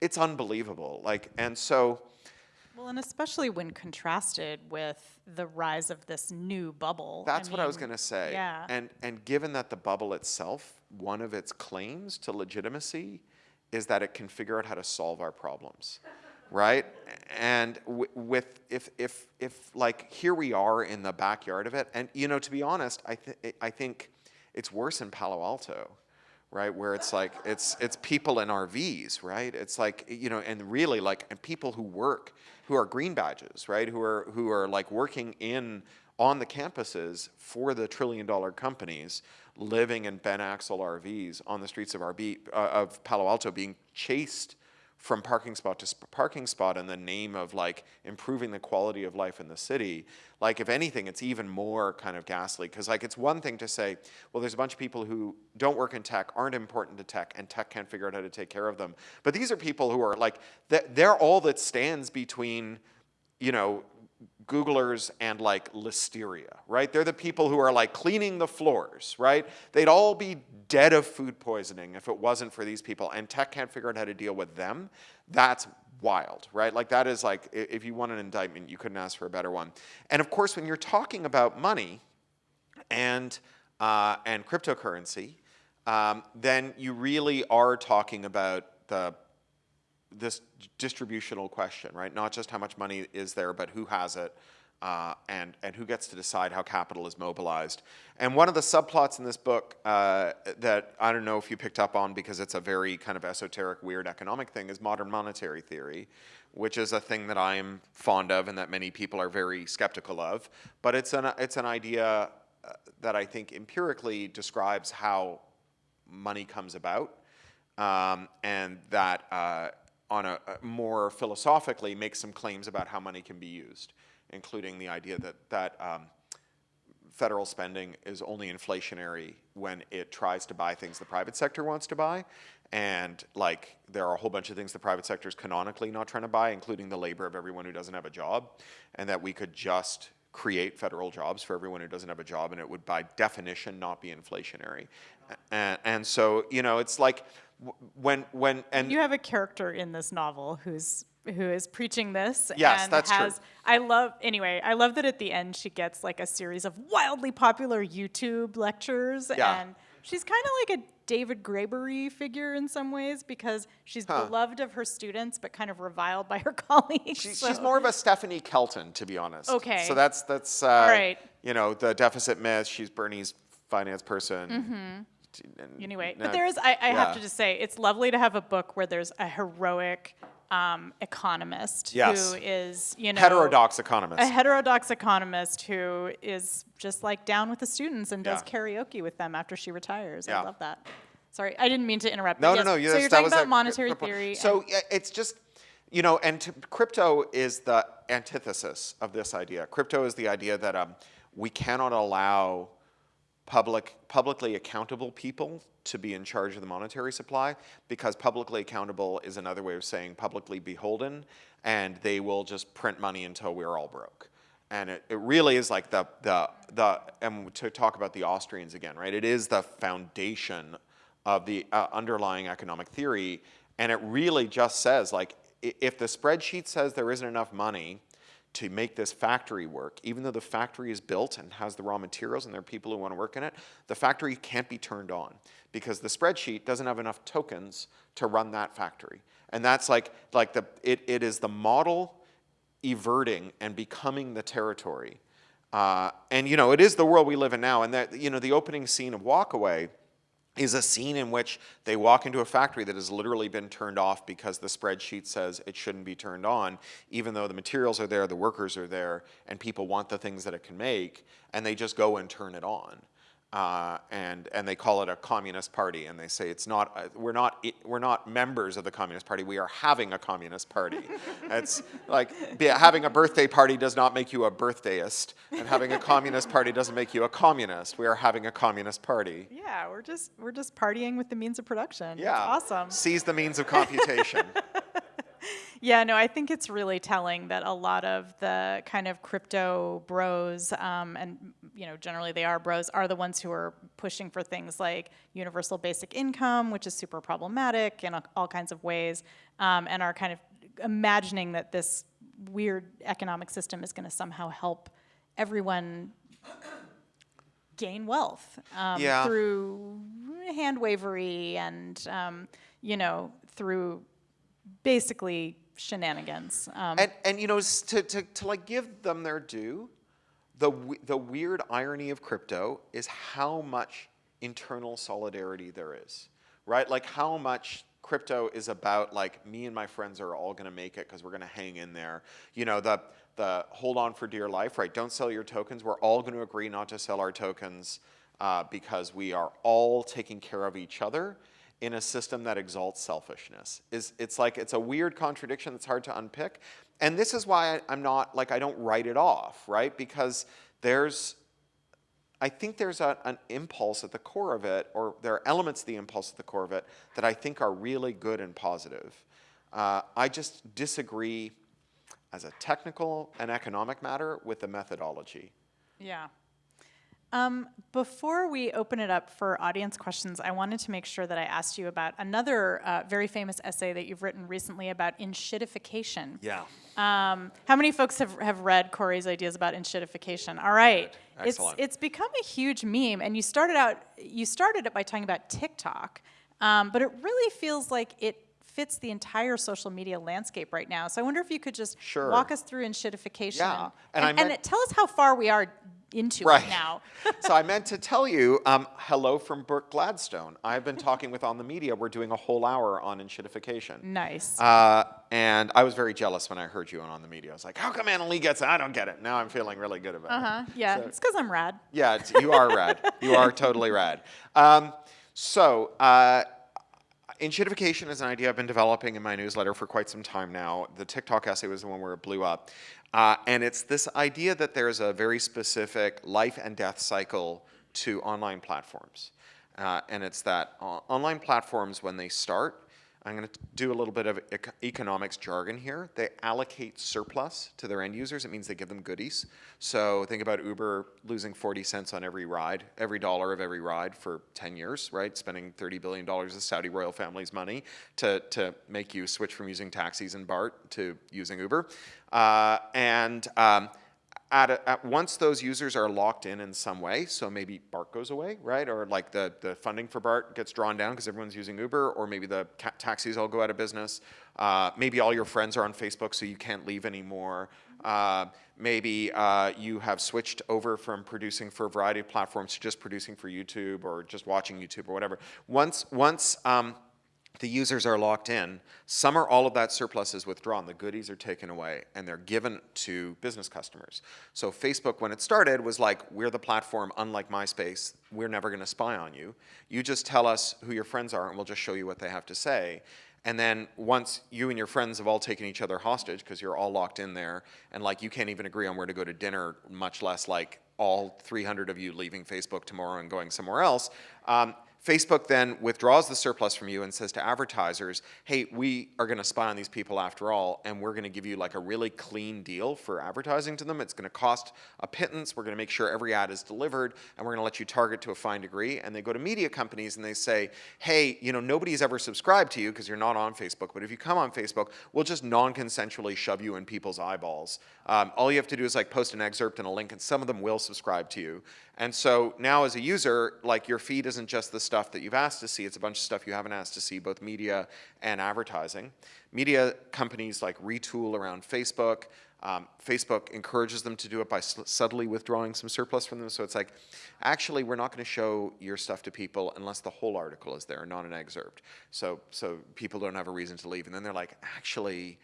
it's unbelievable. Like, and so, Well, and especially when contrasted with the rise of this new bubble. That's what I was going to say. yeah. And and given that the bubble itself, one of its claims to legitimacy is that it can figure out how to solve our problems, right? And with if if if like here we are in the backyard of it, and you know to be honest, I th- I think it's worse in Palo Alto. Right, where it's like it's it's people in RVs, right? It's like you know, and really like and people who work, who are green badges, right? Who are who are like working in on the campuses for the trillion dollar companies living in bent axle RVs on the streets of RB, uh, of Palo Alto being chased from parking spot to parking spot in the name of like improving the quality of life in the city like if anything it's even more kind of ghastly. Because like it's one thing to say well there's a bunch of people who don't work in tech aren't important to tech and tech can't figure out how to take care of them. But these are people who are like th- they're all that stands between you know, Googlers and like listeria, right? They're the people who are like cleaning the floors, right? They'd all be dead of food poisoning if it wasn't for these people, and tech can't figure out how to deal with them. That's wild, right? Like that is like, if you want an indictment, you couldn't ask for a better one. And of course, when you're talking about money and uh, and cryptocurrency, um, then you really are talking about the this distributional question, right? Not just how much money is there, but who has it, uh, and and who gets to decide how capital is mobilized. And one of the subplots in this book uh, that I don't know if you picked up on because it's a very kind of esoteric, weird economic thing is modern monetary theory, which is a thing that I'm fond of and that many people are very skeptical of. But it's an it's an idea uh, that I think empirically describes how money comes about, um, and that uh, on a, a more philosophically makes some claims about how money can be used, including the idea that that um, federal spending is only inflationary when it tries to buy things the private sector wants to buy. And like there are a whole bunch of things the private sector is canonically not trying to buy, including the labor of everyone who doesn't have a job, and that we could just create federal jobs for everyone who doesn't have a job, and it would by definition not be inflationary. And, and so you know, it's like when when and You have a character in this novel who's who is preaching this Yes, and that's true. has I love anyway, I love that at the end she gets like a series of wildly popular YouTube lectures Yeah. and she's kind of like a David Graeber figure in some ways because she's Huh. beloved of her students but kind of reviled by her <laughs> colleagues. She, so- she's more of a Stephanie Kelton, to be honest. Okay. So that's that's uh, right. You know, the deficit myth. She's Bernie's finance person. and- Anyway, no, but there is, I, I have to just say, it's lovely to have a book where there's a heroic um, economist Yes. who is, you know, heterodox economist. a heterodox economist who is just like down with the students and does Yeah. karaoke with them after she retires. Yeah. I love that. Sorry, I didn't mean to interrupt. no, but no, no. yes, yes, So you're talking about monetary theory. So yeah, it's just, you know, and to, crypto is the antithesis of this idea. Crypto is the idea that um, we cannot allow public, publicly accountable people to be in charge of the monetary supply because publicly accountable is another way of saying publicly beholden, and they will just print money until we're all broke. And it, it really is like the, the, the, and to talk about the Austrians again, right? It is the foundation of the uh, underlying economic theory. And it really just says, like, if the spreadsheet says there isn't enough money to make this factory work, even though the factory is built and has the raw materials and there are people who want to work in it, the factory can't be turned on because the spreadsheet doesn't have enough tokens to run that factory. And that's like, like the, it, it is the model everting and becoming the territory. Uh, and you know, it is the world we live in now. And that you know, the opening scene of Walkaway is a scene in which they walk into a factory that has literally been turned off because the spreadsheet says it shouldn't be turned on, even though the materials are there, the workers are there, and people want the things that it can make, and they just go and turn it on. Uh, and and they call it a communist party, and they say it's not. Uh, we're not. We're not members of the communist party. We are having a communist party. <laughs> it's like having a birthday party does not make you a birthdayist, and having a communist party doesn't make you a communist. We are having a communist party. yeah, we're just we're just partying with the means of production. It's Yeah. awesome. Seize the means of computation. <laughs> Yeah, no, I think it's really telling that a lot of the kind of crypto bros, um, and you know, generally they are bros, are the ones who are pushing for things like universal basic income, which is super problematic in all kinds of ways, um, and are kind of imagining that this weird economic system is going to somehow help everyone gain wealth um, Yeah. through hand wavery and um, you know through basically shenanigans. Um, And and you know to to to like give them their due, the the weird irony of crypto is how much internal solidarity there is, right? Like how much crypto is about like me and my friends are all going to make it because we're going to hang in there. You know the the hold on for dear life, right? Don't sell your tokens. We're all going to agree not to sell our tokens uh, because we are all taking care of each other in a system that exalts selfishness. Is it's like it's a weird contradiction that's hard to unpick. And this is why I, I'm not like I don't write it off, right? Because there's I think there's a, an impulse at the core of it, or there are elements of the impulse at the core of it that I think are really good and positive. Uh, I just disagree as a technical and economic matter with the methodology. yeah. Um, before we open it up for audience questions, I wanted to make sure that I asked you about another uh, very famous essay that you've written recently about enshittification. Yeah. Um, how many folks have, have read Cory's ideas about enshittification? All right. Excellent. It's, it's become a huge meme, and you started out you started it by talking about TikTok, um, but it really feels like it fits the entire social media landscape right now. So I wonder if you could just Sure. walk us through enshittification Yeah, and, and I and, and meant- tell us how far we are into Right. it now. <laughs> <laughs> so I meant to tell you, um, hello from Brooke Gladstone. I've been talking with On the Media. We're doing a whole hour on enshittification. nice. Uh, and I was very jealous when I heard you on On the Media. I was like, how come Annalee gets it? I don't get it. Now I'm feeling really good about Uh it. Yeah, so- it's because I'm rad. Yeah, you are rad. You are totally rad. Um, so, uh, enshittification is an idea I've been developing in my newsletter for quite some time now. The TikTok essay was the one where it blew up. Uh, and it's this idea that there's a very specific life and death cycle to online platforms. Uh, and it's that uh, online platforms, when they start, I'm going to do a little bit of ec- economics jargon here. They allocate surplus to their end users. It means they give them goodies. So think about Uber losing 40 cents on every ride, every dollar of every ride for 10 years, right? Spending $30 billion of Saudi royal family's money to, to make you switch from using taxis and BART to using Uber. Uh, and um, at, a, at once those users are locked in in some way, so maybe BART goes away, right? Or like the, the funding for BART gets drawn down because everyone's using Uber, or maybe the taxis all go out of business. Uh, maybe all your friends are on Facebook, so you can't leave anymore. Uh, maybe uh, you have switched over from producing for a variety of platforms to just producing for YouTube or just watching YouTube or whatever. Once, once um, the users are locked in. Some or all of that surplus is withdrawn. The goodies are taken away and they're given to business customers. So Facebook, when it started, was like, we're the platform, unlike MySpace. We're never going to spy on you. You just tell us who your friends are and we'll just show you what they have to say. And then once you and your friends have all taken each other hostage because you're all locked in there and like you can't even agree on where to go to dinner, much less like all 300 of you leaving Facebook tomorrow and going somewhere else, um, Facebook then withdraws the surplus from you and says to advertisers, hey, we are going to spy on these people after all, and we're going to give you like a really clean deal for advertising to them. It's going to cost a pittance. We're going to make sure every ad is delivered, and we're going to let you target to a fine degree. And they go to media companies and they say, hey, you know, nobody's ever subscribed to you because you're not on Facebook, but if you come on Facebook, we'll just non-consensually shove you in people's eyeballs. Um, all you have to do is like post an excerpt and a link, and some of them will subscribe to you. And so now as a user, like your feed isn't just the stuff that you've asked to see, it's a bunch of stuff you haven't asked to see, both media and advertising. Media companies like retool around Facebook. Um, Facebook encourages them to do it by subtly withdrawing some surplus from them. So it's like, actually, we're not going to show your stuff to people unless the whole article is there, not an excerpt. So, so people don't have a reason to leave. And then they're like, actually,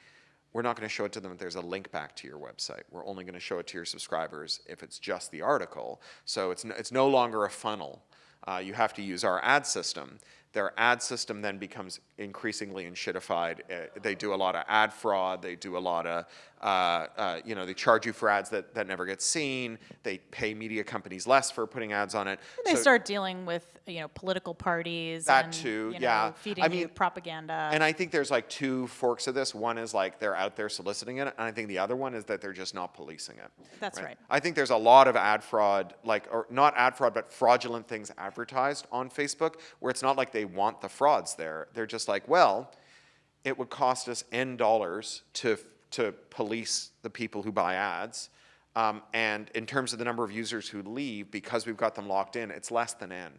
we're not going to show it to them if there's a link back to your website. We're only going to show it to your subscribers if it's just the article. So it's no, it's no longer a funnel. Uh, you have to use our ad system. Their ad system then becomes increasingly enshittified. Uh, they do a lot of ad fraud. They do a lot of uh, uh, you know, they charge you for ads that, that never get seen. They pay media companies less for putting ads on it. They So- start dealing with you know political parties. That and, too, you yeah. Feeding I you mean, propaganda. And I think there's like two forks of this. One is like they're out there soliciting it, and I think the other one is that they're just not policing it. That's right. I think there's a lot of ad fraud, like, or not ad fraud, but fraudulent things advertised on Facebook where it's not like they want the frauds there. They're just like, well, it would cost us N dollars to, to police the people who buy ads. Um, and in terms of the number of users who leave, because we've got them locked in, it's less than N.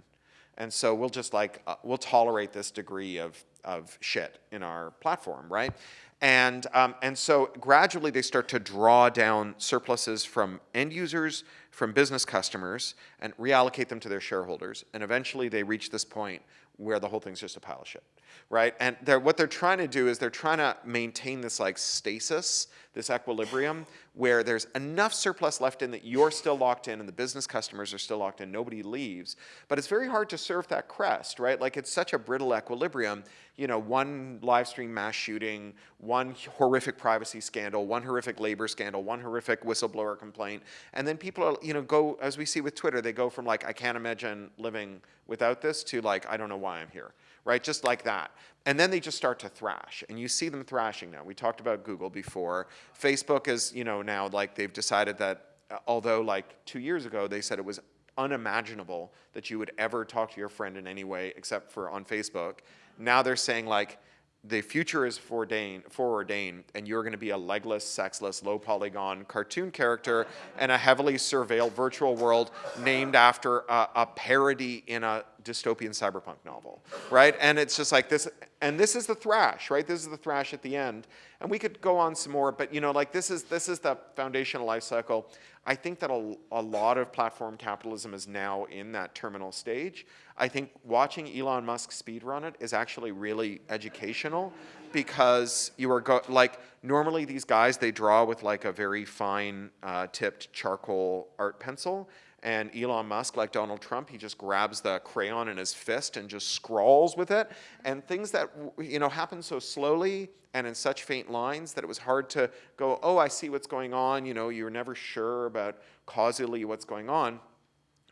And so we'll just like, uh, we'll tolerate this degree of, of shit in our platform, right? And, um, and so gradually they start to draw down surpluses from end users, from business customers, and reallocate them to their shareholders. And eventually they reach this point where the whole thing's just a pile of shit, right? And they're, what they're trying to do is they're trying to maintain this like stasis, this equilibrium, where there's enough surplus left in that you're still locked in and the business customers are still locked in, nobody leaves. But it's very hard to surf that crest, right? Like it's such a brittle equilibrium. You know, one live stream mass shooting, one horrific privacy scandal, one horrific labor scandal, one horrific whistleblower complaint, and then people are, you know, go as we see with Twitter, they go from like I can't imagine living without this to like I don't know why I'm here, right? Just like that. And then they just start to thrash, and you see them thrashing now. We talked about Google before. Facebook is, you know, now like they've decided that uh, although like two years ago they said it was unimaginable that you would ever talk to your friend in any way except for on Facebook. Now they're saying like the future is foreordained, foreordained and you're going to be a legless, sexless, low polygon cartoon character in a heavily surveilled virtual world named after a, a parody in a dystopian cyberpunk novel, right? And it's just like this, and this is the thrash, right? This is the thrash at the end. And we could go on some more, but you know, like this is this is the foundational life cycle. I think that a, a lot of platform capitalism is now in that terminal stage. I think watching Elon Musk speedrun it is actually really educational because you are go like normally these guys they draw with like a very fine uh, tipped charcoal art pencil and Elon Musk, like Donald Trump, he just grabs the crayon in his fist and just scrawls with it. And things that you know happen so slowly and in such faint lines that it was hard to go, oh, I see what's going on. You know, you're never sure about causally what's going on.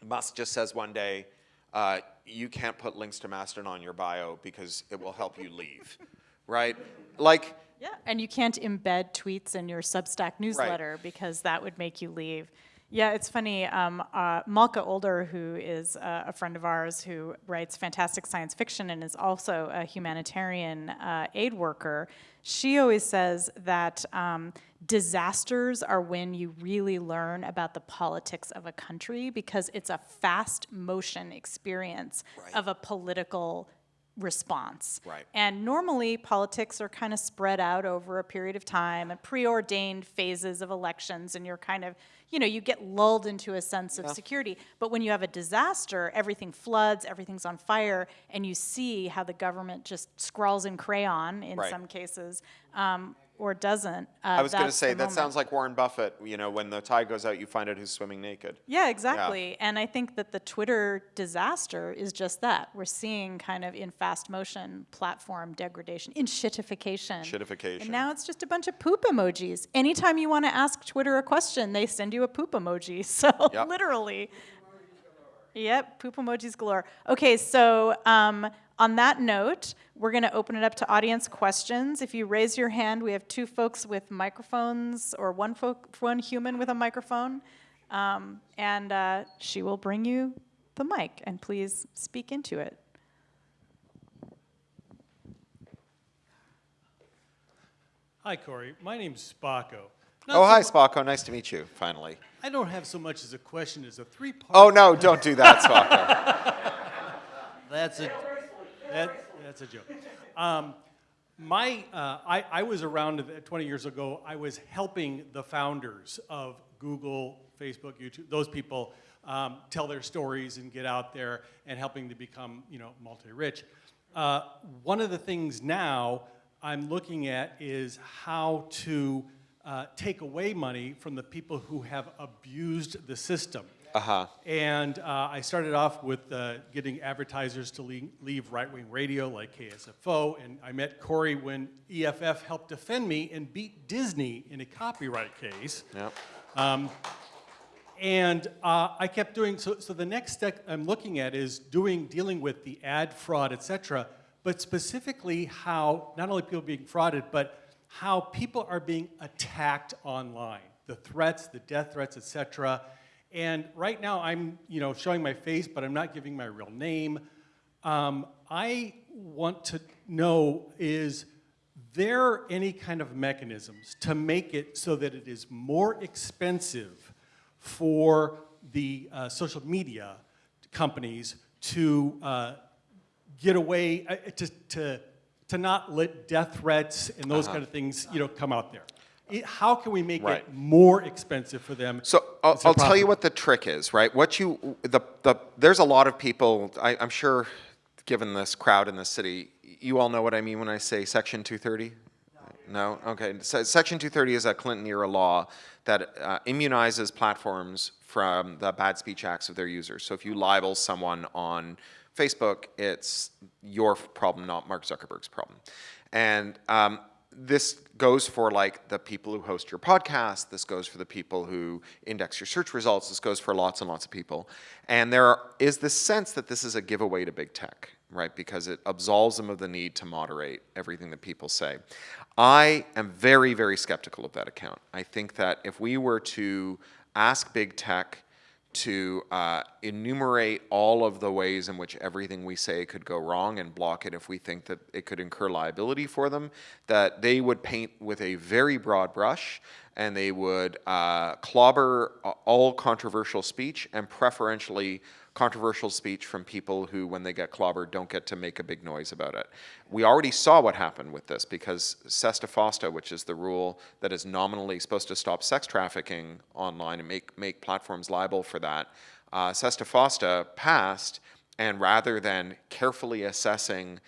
Musk just says one day, uh, you can't put links to Mastodon on your bio because it will help you leave, <laughs> right? Like, yeah, and you can't embed tweets in your Substack newsletter because that would make you leave. Yeah, it's funny. Um, uh, Malka Older, who is uh, a friend of ours who writes fantastic science fiction and is also a humanitarian uh, aid worker, she always says that um, disasters are when you really learn about the politics of a country because it's a fast motion experience Right. of a political response. Right. And normally, politics are kind of spread out over a period of time and preordained phases of elections, and you're kind of, you know, you get lulled into a sense of security. But when you have a disaster, everything floods, everything's on fire, and you see how the government just scrawls in crayon in Right. some cases, um, or doesn't. Uh, I was going to say, that moment. sounds like Warren Buffett, you know, when the tide goes out, you find out who's swimming naked. Yeah, exactly. And I think that the Twitter disaster is just that. We're seeing kind of in fast motion platform degradation, enshittification. Shitification. And now it's just a bunch of poop emojis. Anytime you want to ask Twitter a question, they send you a poop emoji. <laughs> So Yep. literally. Yep, poop emojis galore. Okay, so um, on that note, we're going to open it up to audience questions. If you raise your hand, we have two folks with microphones, or one folk, one human with a microphone, um, and uh, she will bring you the mic. And please speak into it. Hi, Cory. My name's Spocko. Not Oh, so hi, mu- Spocko. Nice to meet you, finally. I don't have so much as a question as a three-part. Oh, no, don't do that, Spocko. <laughs> That's a, that, that's a joke. Um, my, uh, I, I was around uh, 20 years ago. I was helping the founders of Google, Facebook, YouTube, those people um, tell their stories and get out there and helping to become, you know, multi-rich. Uh, one of the things now I'm looking at is how to uh, take away money from the people who have abused the system. Uh-huh. And uh, I started off with uh, getting advertisers to leave, leave right-wing radio like KSFO, and I met Cory when EFF helped defend me and beat Disney in a copyright case. Yep. And uh, I kept doing, so, so the next step I'm looking at is doing, dealing with the ad fraud, et cetera, but specifically how not only people being frauded, but how people are being attacked online, the threats, the death threats, et cetera. And right now I'm, you know, showing my face, but I'm not giving my real name. Um, I want to know is there any kind of mechanisms to make it so that it is more expensive for the uh, social media companies to uh, get away, uh, to, to, to not let death threats and those kind of things, you know, come out there? It- how can we make Right. it more expensive for them? So I'll, I'll tell you what the trick is, right? What you the the there's a lot of people. I, I'm sure, given this crowd in the city, you all know what I mean when I say Section 230. No. Okay. So Section 230 is a Clinton era law that uh, immunizes platforms from the bad speech acts of their users. So if you libel someone on Facebook, it's your problem, not Mark Zuckerberg's problem. And um, this goes for like the people who host your podcast. This goes for the people who index your search results. This goes for lots and lots of people. And there is this sense that this is a giveaway to big tech, right? Because it absolves them of the need to moderate everything that people say. I am very, very skeptical of that account. I think that if we were to ask big tech to uh, enumerate all of the ways in which everything we say could go wrong and block it if we think that it could incur liability for them, that they would paint with a very broad brush and they would uh, clobber all controversial speech and preferentially controversial speech from people who, when they get clobbered, don't get to make a big noise about it. We already saw what happened with this because SESTA FOSTA, which is the rule that is nominally supposed to stop sex trafficking online and make, make platforms liable for that, uh, SESTA FOSTA passed, and rather than carefully assessing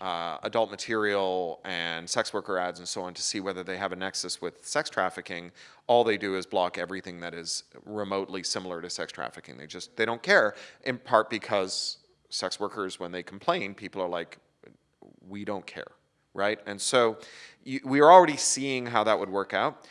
uh, adult material and sex worker ads and so on to see whether they have a nexus with sex trafficking, all they do is block everything that is remotely similar to sex trafficking. They just, they don't care, in part because sex workers, when they complain, people are like, we don't care, right? And so we are already seeing how that would work out.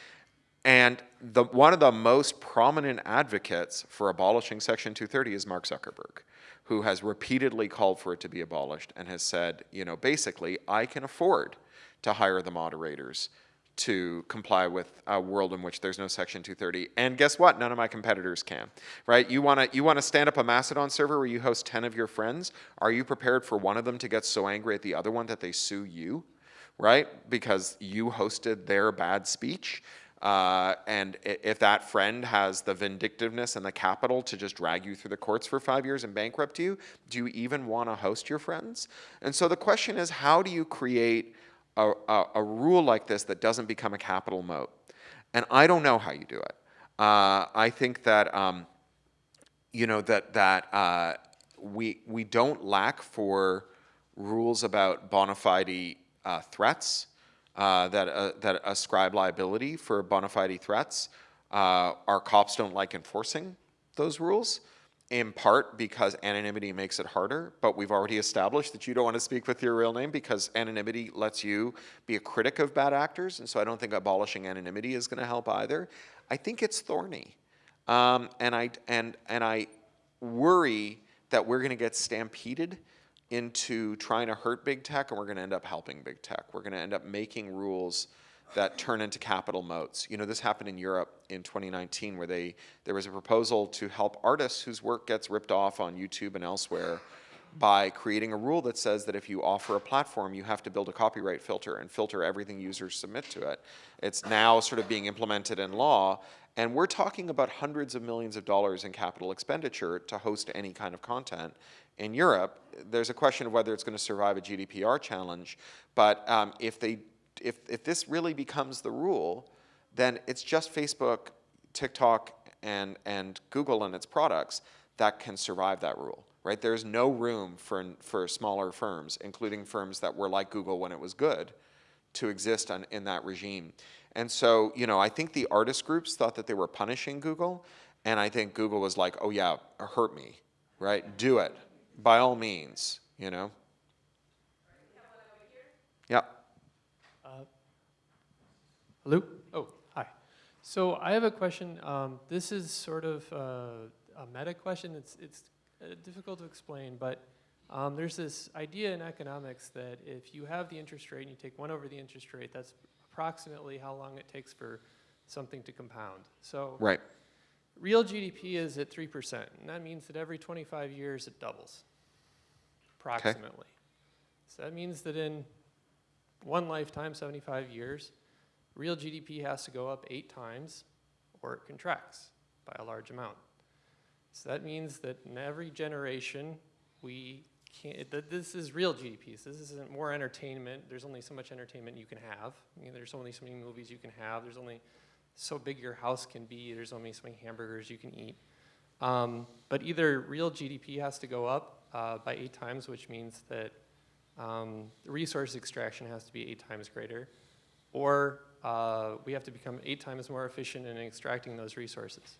And the, one of the most prominent advocates for abolishing Section 230 is Mark Zuckerberg, who has repeatedly called for it to be abolished and has said, you know, basically, I can afford to hire the moderators to comply with a world in which there's no Section 230. And guess what? None of my competitors can, right? You want to you want to stand up a Mastodon server where you host 10 of your friends. Are you prepared for one of them to get so angry at the other one that they sue you? right? Because you hosted their bad speech. Uh, and if that friend has the vindictiveness and the capital to just drag you through the courts for five years and bankrupt you, do you even want to host your friends? And so the question is, how do you create a, a, a rule like this that doesn't become a capital moat? And I don't know how you do it. Uh, I think that um, you know that that uh, we we don't lack for rules about bona fide uh, threats uh, that uh, that ascribe liability for bona fide threats. Uh, our cops don't like enforcing those rules, in part because anonymity makes it harder. But we've already established that you don't want to speak with your real name because anonymity lets you be a critic of bad actors, and so I don't think abolishing anonymity is going to help either. I think it's thorny. Um, and I and and I worry that we're going to get stampeded into trying to hurt big tech, and we're going to end up helping big tech. We're going to end up making rules that turn into capital moats. You know, this happened in Europe in 2019, where they there was a proposal to help artists whose work gets ripped off on YouTube and elsewhere by creating a rule that says that if you offer a platform, you have to build a copyright filter and filter everything users submit to it. It's now sort of being implemented in law, and we're talking about hundreds of millions of dollars in capital expenditure to host any kind of content. In Europe, there's a question of whether it's going to survive a GDPR challenge, but um, if they, if, if this really becomes the rule, then it's just Facebook, TikTok, and, and Google and its products that can survive that rule, right? There's no room for, for smaller firms, including firms that were like Google when it was good, to exist on, in that regime. And so, you know, I think the artist groups thought that they were punishing Google, And I think Google was like, oh yeah, hurt me, right? Do it, by all means, you know? Yep. Hello? Oh, hi. So I have a question. Um, this is sort of uh, a meta question. It's, it's uh, difficult to explain, but um, there's this idea in economics that if you have the interest rate and you take one over the interest rate, that's approximately how long it takes for something to compound. So Right. real GDP is at 3%, and that means that every 25 years it doubles, approximately. So that means that in one lifetime, 75 years, real GDP has to go up eight times or it contracts by a large amount. So that means that in every generation, we can't, this is real GDP. This isn't more entertainment. There's only so much entertainment you can have. I mean, there's only so many movies you can have. There's only so big your house can be. There's only so many hamburgers you can eat. Um, but either real GDP has to go up uh, by eight times, which means that um, resource extraction has to be eight times greater, or uh, we have to become eight times more efficient in extracting those resources.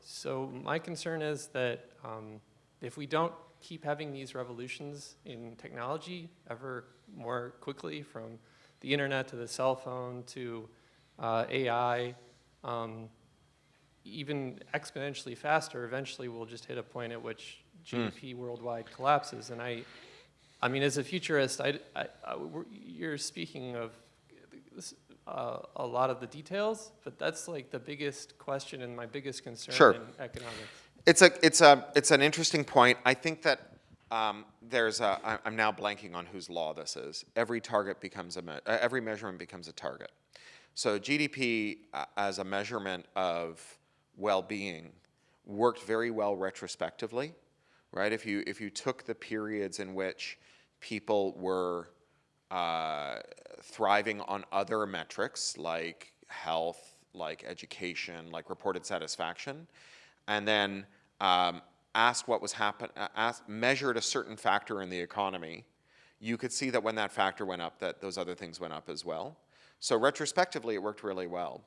So my concern is that um, if we don't keep having these revolutions in technology ever more quickly, from the internet to the cell phone to uh, AI, um, even exponentially faster, eventually we'll just hit a point at which GDP worldwide collapses. And I, I mean, as a futurist, I, I, I you're speaking of this, uh, a lot of the details, but that's like the biggest question and my biggest concern Sure. in economics. It's a, it's a, it's an interesting point. I think that um, there's a, I- I'm now blanking on whose law this is. Every target becomes a, me- uh, every measurement becomes a target. So GDP uh, as a measurement of well-being worked very well retrospectively, right? If you, if you took the periods in which people were uh, thriving on other metrics like health, like education, like reported satisfaction, and then um, asked what was happen, uh, measured a certain factor in the economy, you could see that when that factor went up, that those other things went up as well. So retrospectively, it worked really well.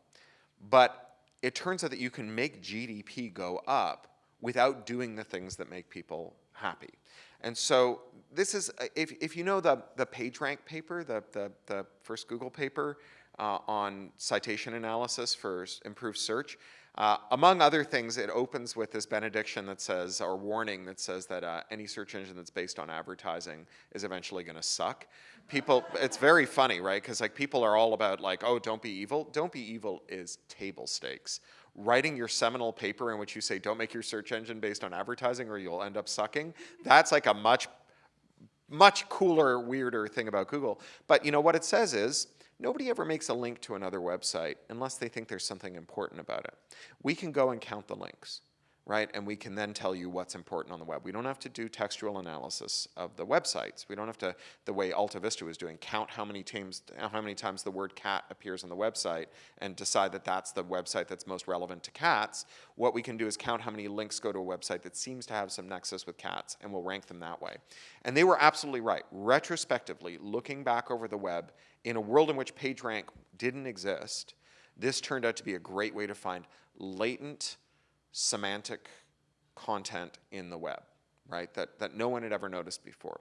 But it turns out that you can make GDP go up without doing the things that make people happy. And so this is, uh, if, if you know the, the PageRank paper, the, the, the first Google paper uh, on citation analysis for improved search, uh, among other things, it opens with this benediction that says, or warning that says that uh, any search engine that's based on advertising is eventually going to suck. People, it's very funny, right? Because like people are all about like, oh, don't be evil. Don't be evil is table stakes. Writing your seminal paper in which you say, don't make your search engine based on advertising or you'll end up sucking, that's like a much much cooler, weirder thing about Google. But you know what it says is nobody ever makes a link to another website unless they think there's something important about it. We can go and count the links, right? And we can then tell you what's important on the web. We don't have to do textual analysis of the websites. We don't have to, the way Alta Vista was doing, count how many times how many times the word cat appears on the website and decide that that's the website that's most relevant to cats. What we can do is count how many links go to a website that seems to have some nexus with cats, and we'll rank them that way. And they were absolutely right. Retrospectively, looking back over the web, in a world in which PageRank didn't exist, this turned out to be a great way to find latent semantic content in the web, right? That, that no one had ever noticed before.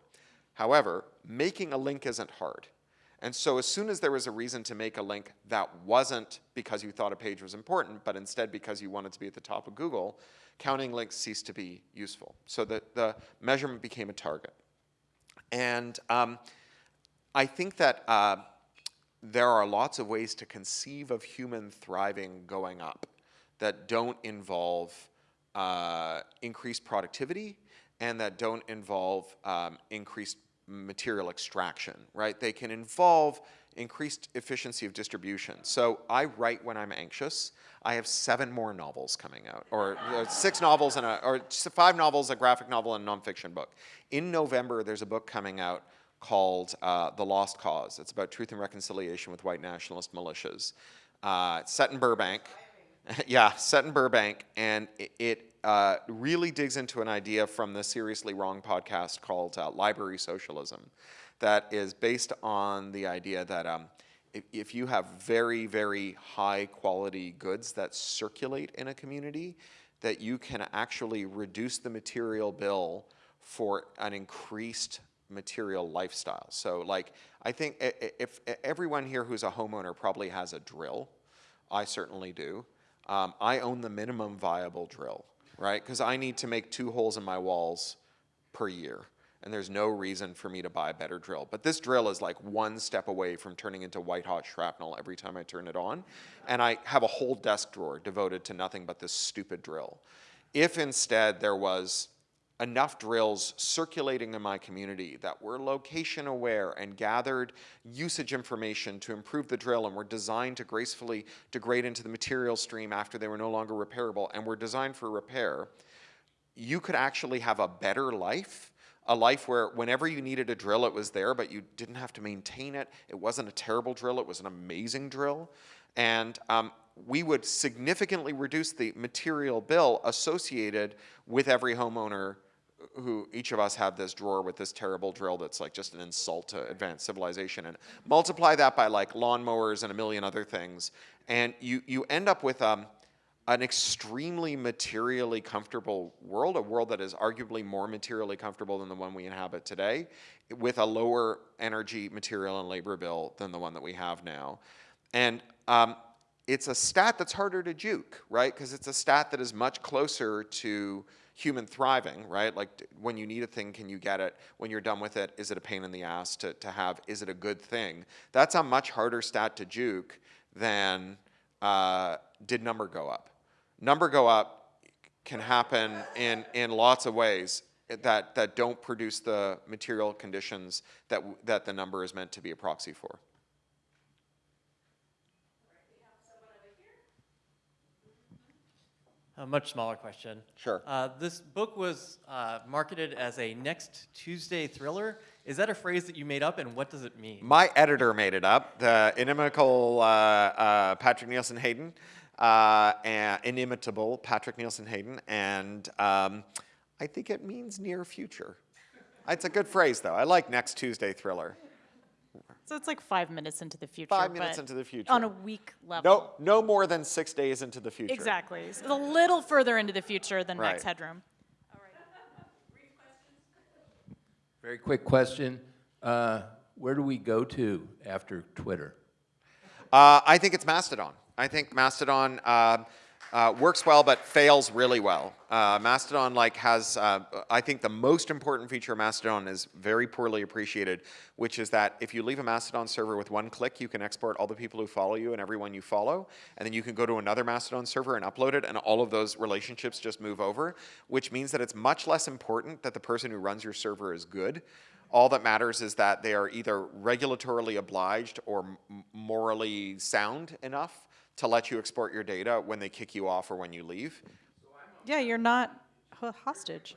However, making a link isn't hard. And so as soon as there was a reason to make a link that wasn't because you thought a page was important, but instead because you wanted to be at the top of Google, counting links ceased to be useful. So the, the measurement became a target. And um, I think that uh, there are lots of ways to conceive of human thriving going up that don't involve uh, increased productivity and that don't involve um, increased material extraction, right? They can involve increased efficiency of distribution. So I write when I'm anxious. I have seven more novels coming out, or uh, six novels and a, or five novels, a graphic novel, and a nonfiction book. In November, there's a book coming out called uh, The Lost Cause. It's about truth and reconciliation with white nationalist militias. Uh, it's set in Burbank. <laughs> yeah, set in Burbank, and it, it uh, really digs into an idea from the Seriously Wrong podcast called uh, Library Socialism, that is based on the idea that um, if, if you have very, very high quality goods that circulate in a community, that you can actually reduce the material bill for an increased material lifestyle. So like, I think i- i- if everyone here who's a homeowner probably has a drill, I certainly do. Um, I own the minimum viable drill, right? Because I need to make two holes in my walls per year. And there's no reason for me to buy a better drill. But this drill is like one step away from turning into white hot shrapnel every time I turn it on. And I have a whole desk drawer devoted to nothing but this stupid drill. If instead there was enough drills circulating in my community that were location aware and gathered usage information to improve the drill and were designed to gracefully degrade into the material stream after they were no longer repairable and were designed for repair, you could actually have a better life a life where whenever you needed a drill it was there but you didn't have to maintain it. It wasn't a terrible drill it was an amazing drill. And um, we would significantly reduce the material bill associated with every homeowner who each of us have this drawer with this terrible drill that's like just an insult to advanced civilization and multiply that by like lawnmowers and a million other things and you you end up with um, an extremely materially comfortable world, a world that is arguably more materially comfortable than the one we inhabit today, with a lower energy, material, and labor bill than the one that we have now. And um, it's a stat that's harder to juke, right? Because it's a stat that is much closer to human thriving, right? Like when you need a thing, can you get it? When you're done with it, is it a pain in the ass to, to have? Is it a good thing? That's a much harder stat to juke than uh, did number go up? Number go up can happen in, in lots of ways that, that don't produce the material conditions that, that the number is meant to be a proxy for. A much smaller question. Sure. Uh, this book was uh, marketed as a next Tuesday thriller. Is that a phrase that you made up, and what does it mean? My editor made it up, the inimical uh, uh, Patrick Nielsen Hayden, uh, and inimitable Patrick Nielsen Hayden, and um, I think it means near future. It's a good phrase, though. I like next Tuesday thriller. So it's like five minutes into the future. Five minutes but into the future. On a week level. No, no more than six days into the future. Exactly. It's a little further into the future than Max Right. Headroom. <laughs> Very quick question. Uh, Where do we go to after Twitter? Uh, I think it's Mastodon. I think Mastodon uh, uh, works well, but fails really well. Uh, Mastodon like has, uh, I think the most important feature of Mastodon is very poorly appreciated, which is that if you leave a Mastodon server with one click, you can export all the people who follow you and everyone you follow, and then you can go to another Mastodon server and upload it, and all of those relationships just move over, which means that it's much less important that the person who runs your server is good. All that matters is that they are either regulatorily obliged or morally sound enough to let you export your data when they kick you off or when you leave. Yeah, you're not ho- hostage.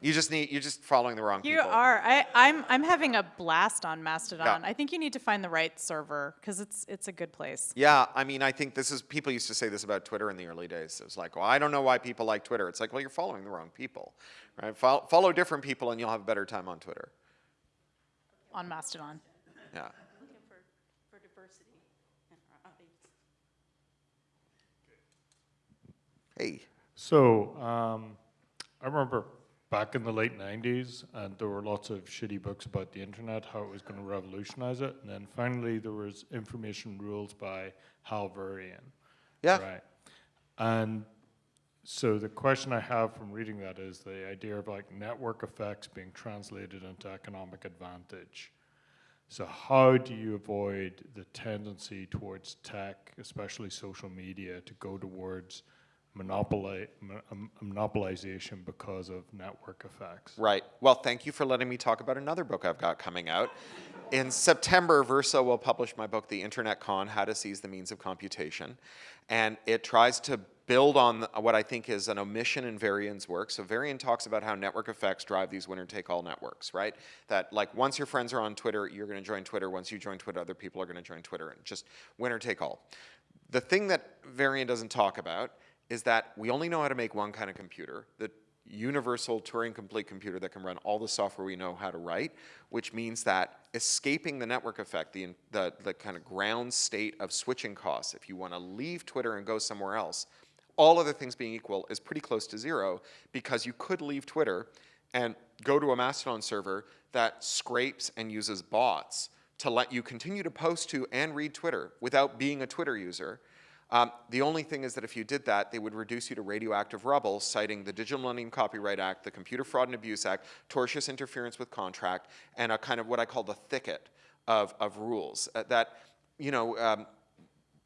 You just need you're just following the wrong people. You people. are. I, I'm, I'm having a blast on Mastodon. Yeah. I think you need to find the right server because it's, it's a good place. Yeah, I mean, I think this is people used to say this about Twitter in the early days. It was like, well, I don't know why people like Twitter. It's like, well, you're following the wrong people, right? Follow, follow different people, and you'll have a better time on Twitter. On Mastodon. Yeah. Looking for, for diversity in our audience. Hey. So, um, I remember back in the late 90s, and there were lots of shitty books about the internet, how it was going to revolutionize it. And then finally, there was Information Rules by Hal Varian. Yeah. Right. And so the question I have from reading that is the idea of like network effects being translated into economic advantage. So how do you avoid the tendency towards tech, especially social media, to go towards monopoli- mon- um, monopolization because of network effects? Right. Well, thank you for letting me talk about another book I've got coming out. In September, Verso will publish my book, The Internet Con How to Seize the Means of Computation. And it tries to build on what I think is an omission in Varian's work. So, Varian talks about how network effects drive these winner take all networks, right? That, like, once your friends are on Twitter, you're going to join Twitter. Once you join Twitter, other people are going to join Twitter, and just winner take all. The thing that Varian doesn't talk about is that we only know how to make one kind of computer. The universal Turing complete computer that can run all the software we know how to write, which means that escaping the network effect, the, the, the kind of ground state of switching costs, if you want to leave Twitter and go somewhere else, all other things being equal, is pretty close to zero because you could leave Twitter and go to a Mastodon server that scrapes and uses bots to let you continue to post to and read Twitter without being a Twitter user. Um, the only thing is that if you did that, they would reduce you to radioactive rubble, citing the Digital Millennium Copyright Act, the Computer Fraud and Abuse Act, tortious interference with contract, and a kind of what I call the thicket of, of rules. Uh, that, you know, um,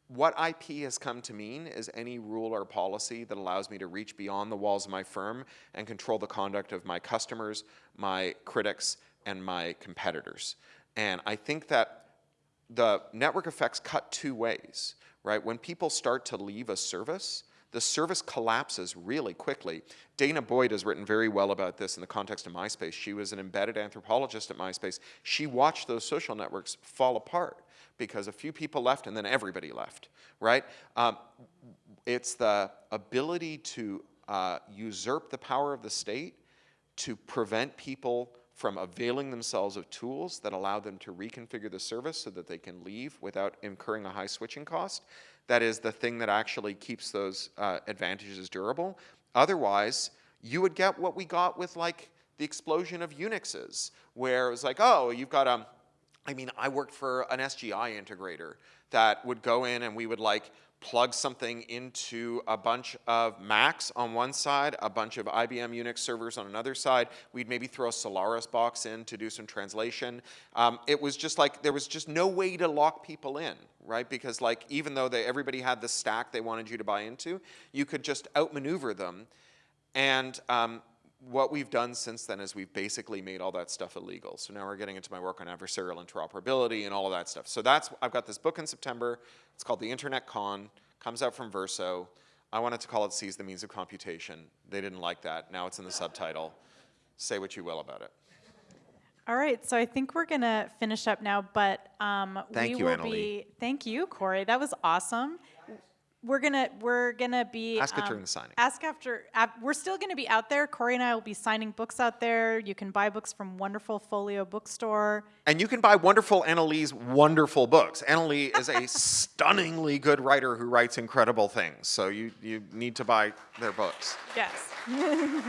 what IP has come to mean is any rule or policy that allows me to reach beyond the walls of my firm and control the conduct of my customers, my critics, and my competitors. And I think that the network effects cut two ways, right? When people start to leave a service, the service collapses really quickly. danah boyd has written very well about this in the context of MySpace. She was an embedded anthropologist at MySpace. She watched those social networks fall apart because a few people left and then everybody left, right? Um, it's the ability to uh, usurp the power of the state to prevent people from availing themselves of tools that allow them to reconfigure the service so that they can leave without incurring a high switching cost. That is the thing that actually keeps those uh, advantages durable. Otherwise, you would get what we got with like the explosion of Unixes, where it was like, oh, you've got a, I mean, I worked for an SGI integrator that would go in and we would like plug something into a bunch of Macs on one side, a bunch of IBM Unix servers on another side. We'd maybe throw a Solaris box in to do some translation. Um, it was just like, there was just no way to lock people in, right? Because like, even though they, everybody had the stack they wanted you to buy into, you could just outmaneuver them. And um, what we've done since then is we've basically made all that stuff illegal. So now we're getting into my work on adversarial interoperability and all of that stuff. So that's, I've got this book in September. It's called The Internet Con, comes out from Verso. I wanted to call it Seize the Means of Computation. They didn't like that. Now it's in the subtitle. Say what you will about it. All right, so I think we're gonna finish up now, but um, Thank we you, will Annalee. be. Thank you, Cory. That was awesome. We're gonna we're gonna be Ask um, during the signing. Ask after. Uh, we're still gonna be out there. Cory and I will be signing books out there. You can buy books from Wonderful Folio Bookstore. And you can buy wonderful Annalee's wonderful books. Annalee <laughs> is a stunningly good writer who writes incredible things. So you, you need to buy their books. Yes. <laughs>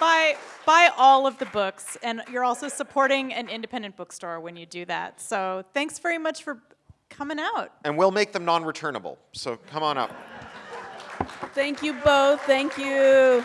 buy buy all of the books, and you're also supporting an independent bookstore when you do that. So thanks very much for coming out. And we'll make them non-returnable. So come on up. Thank you both. Thank you.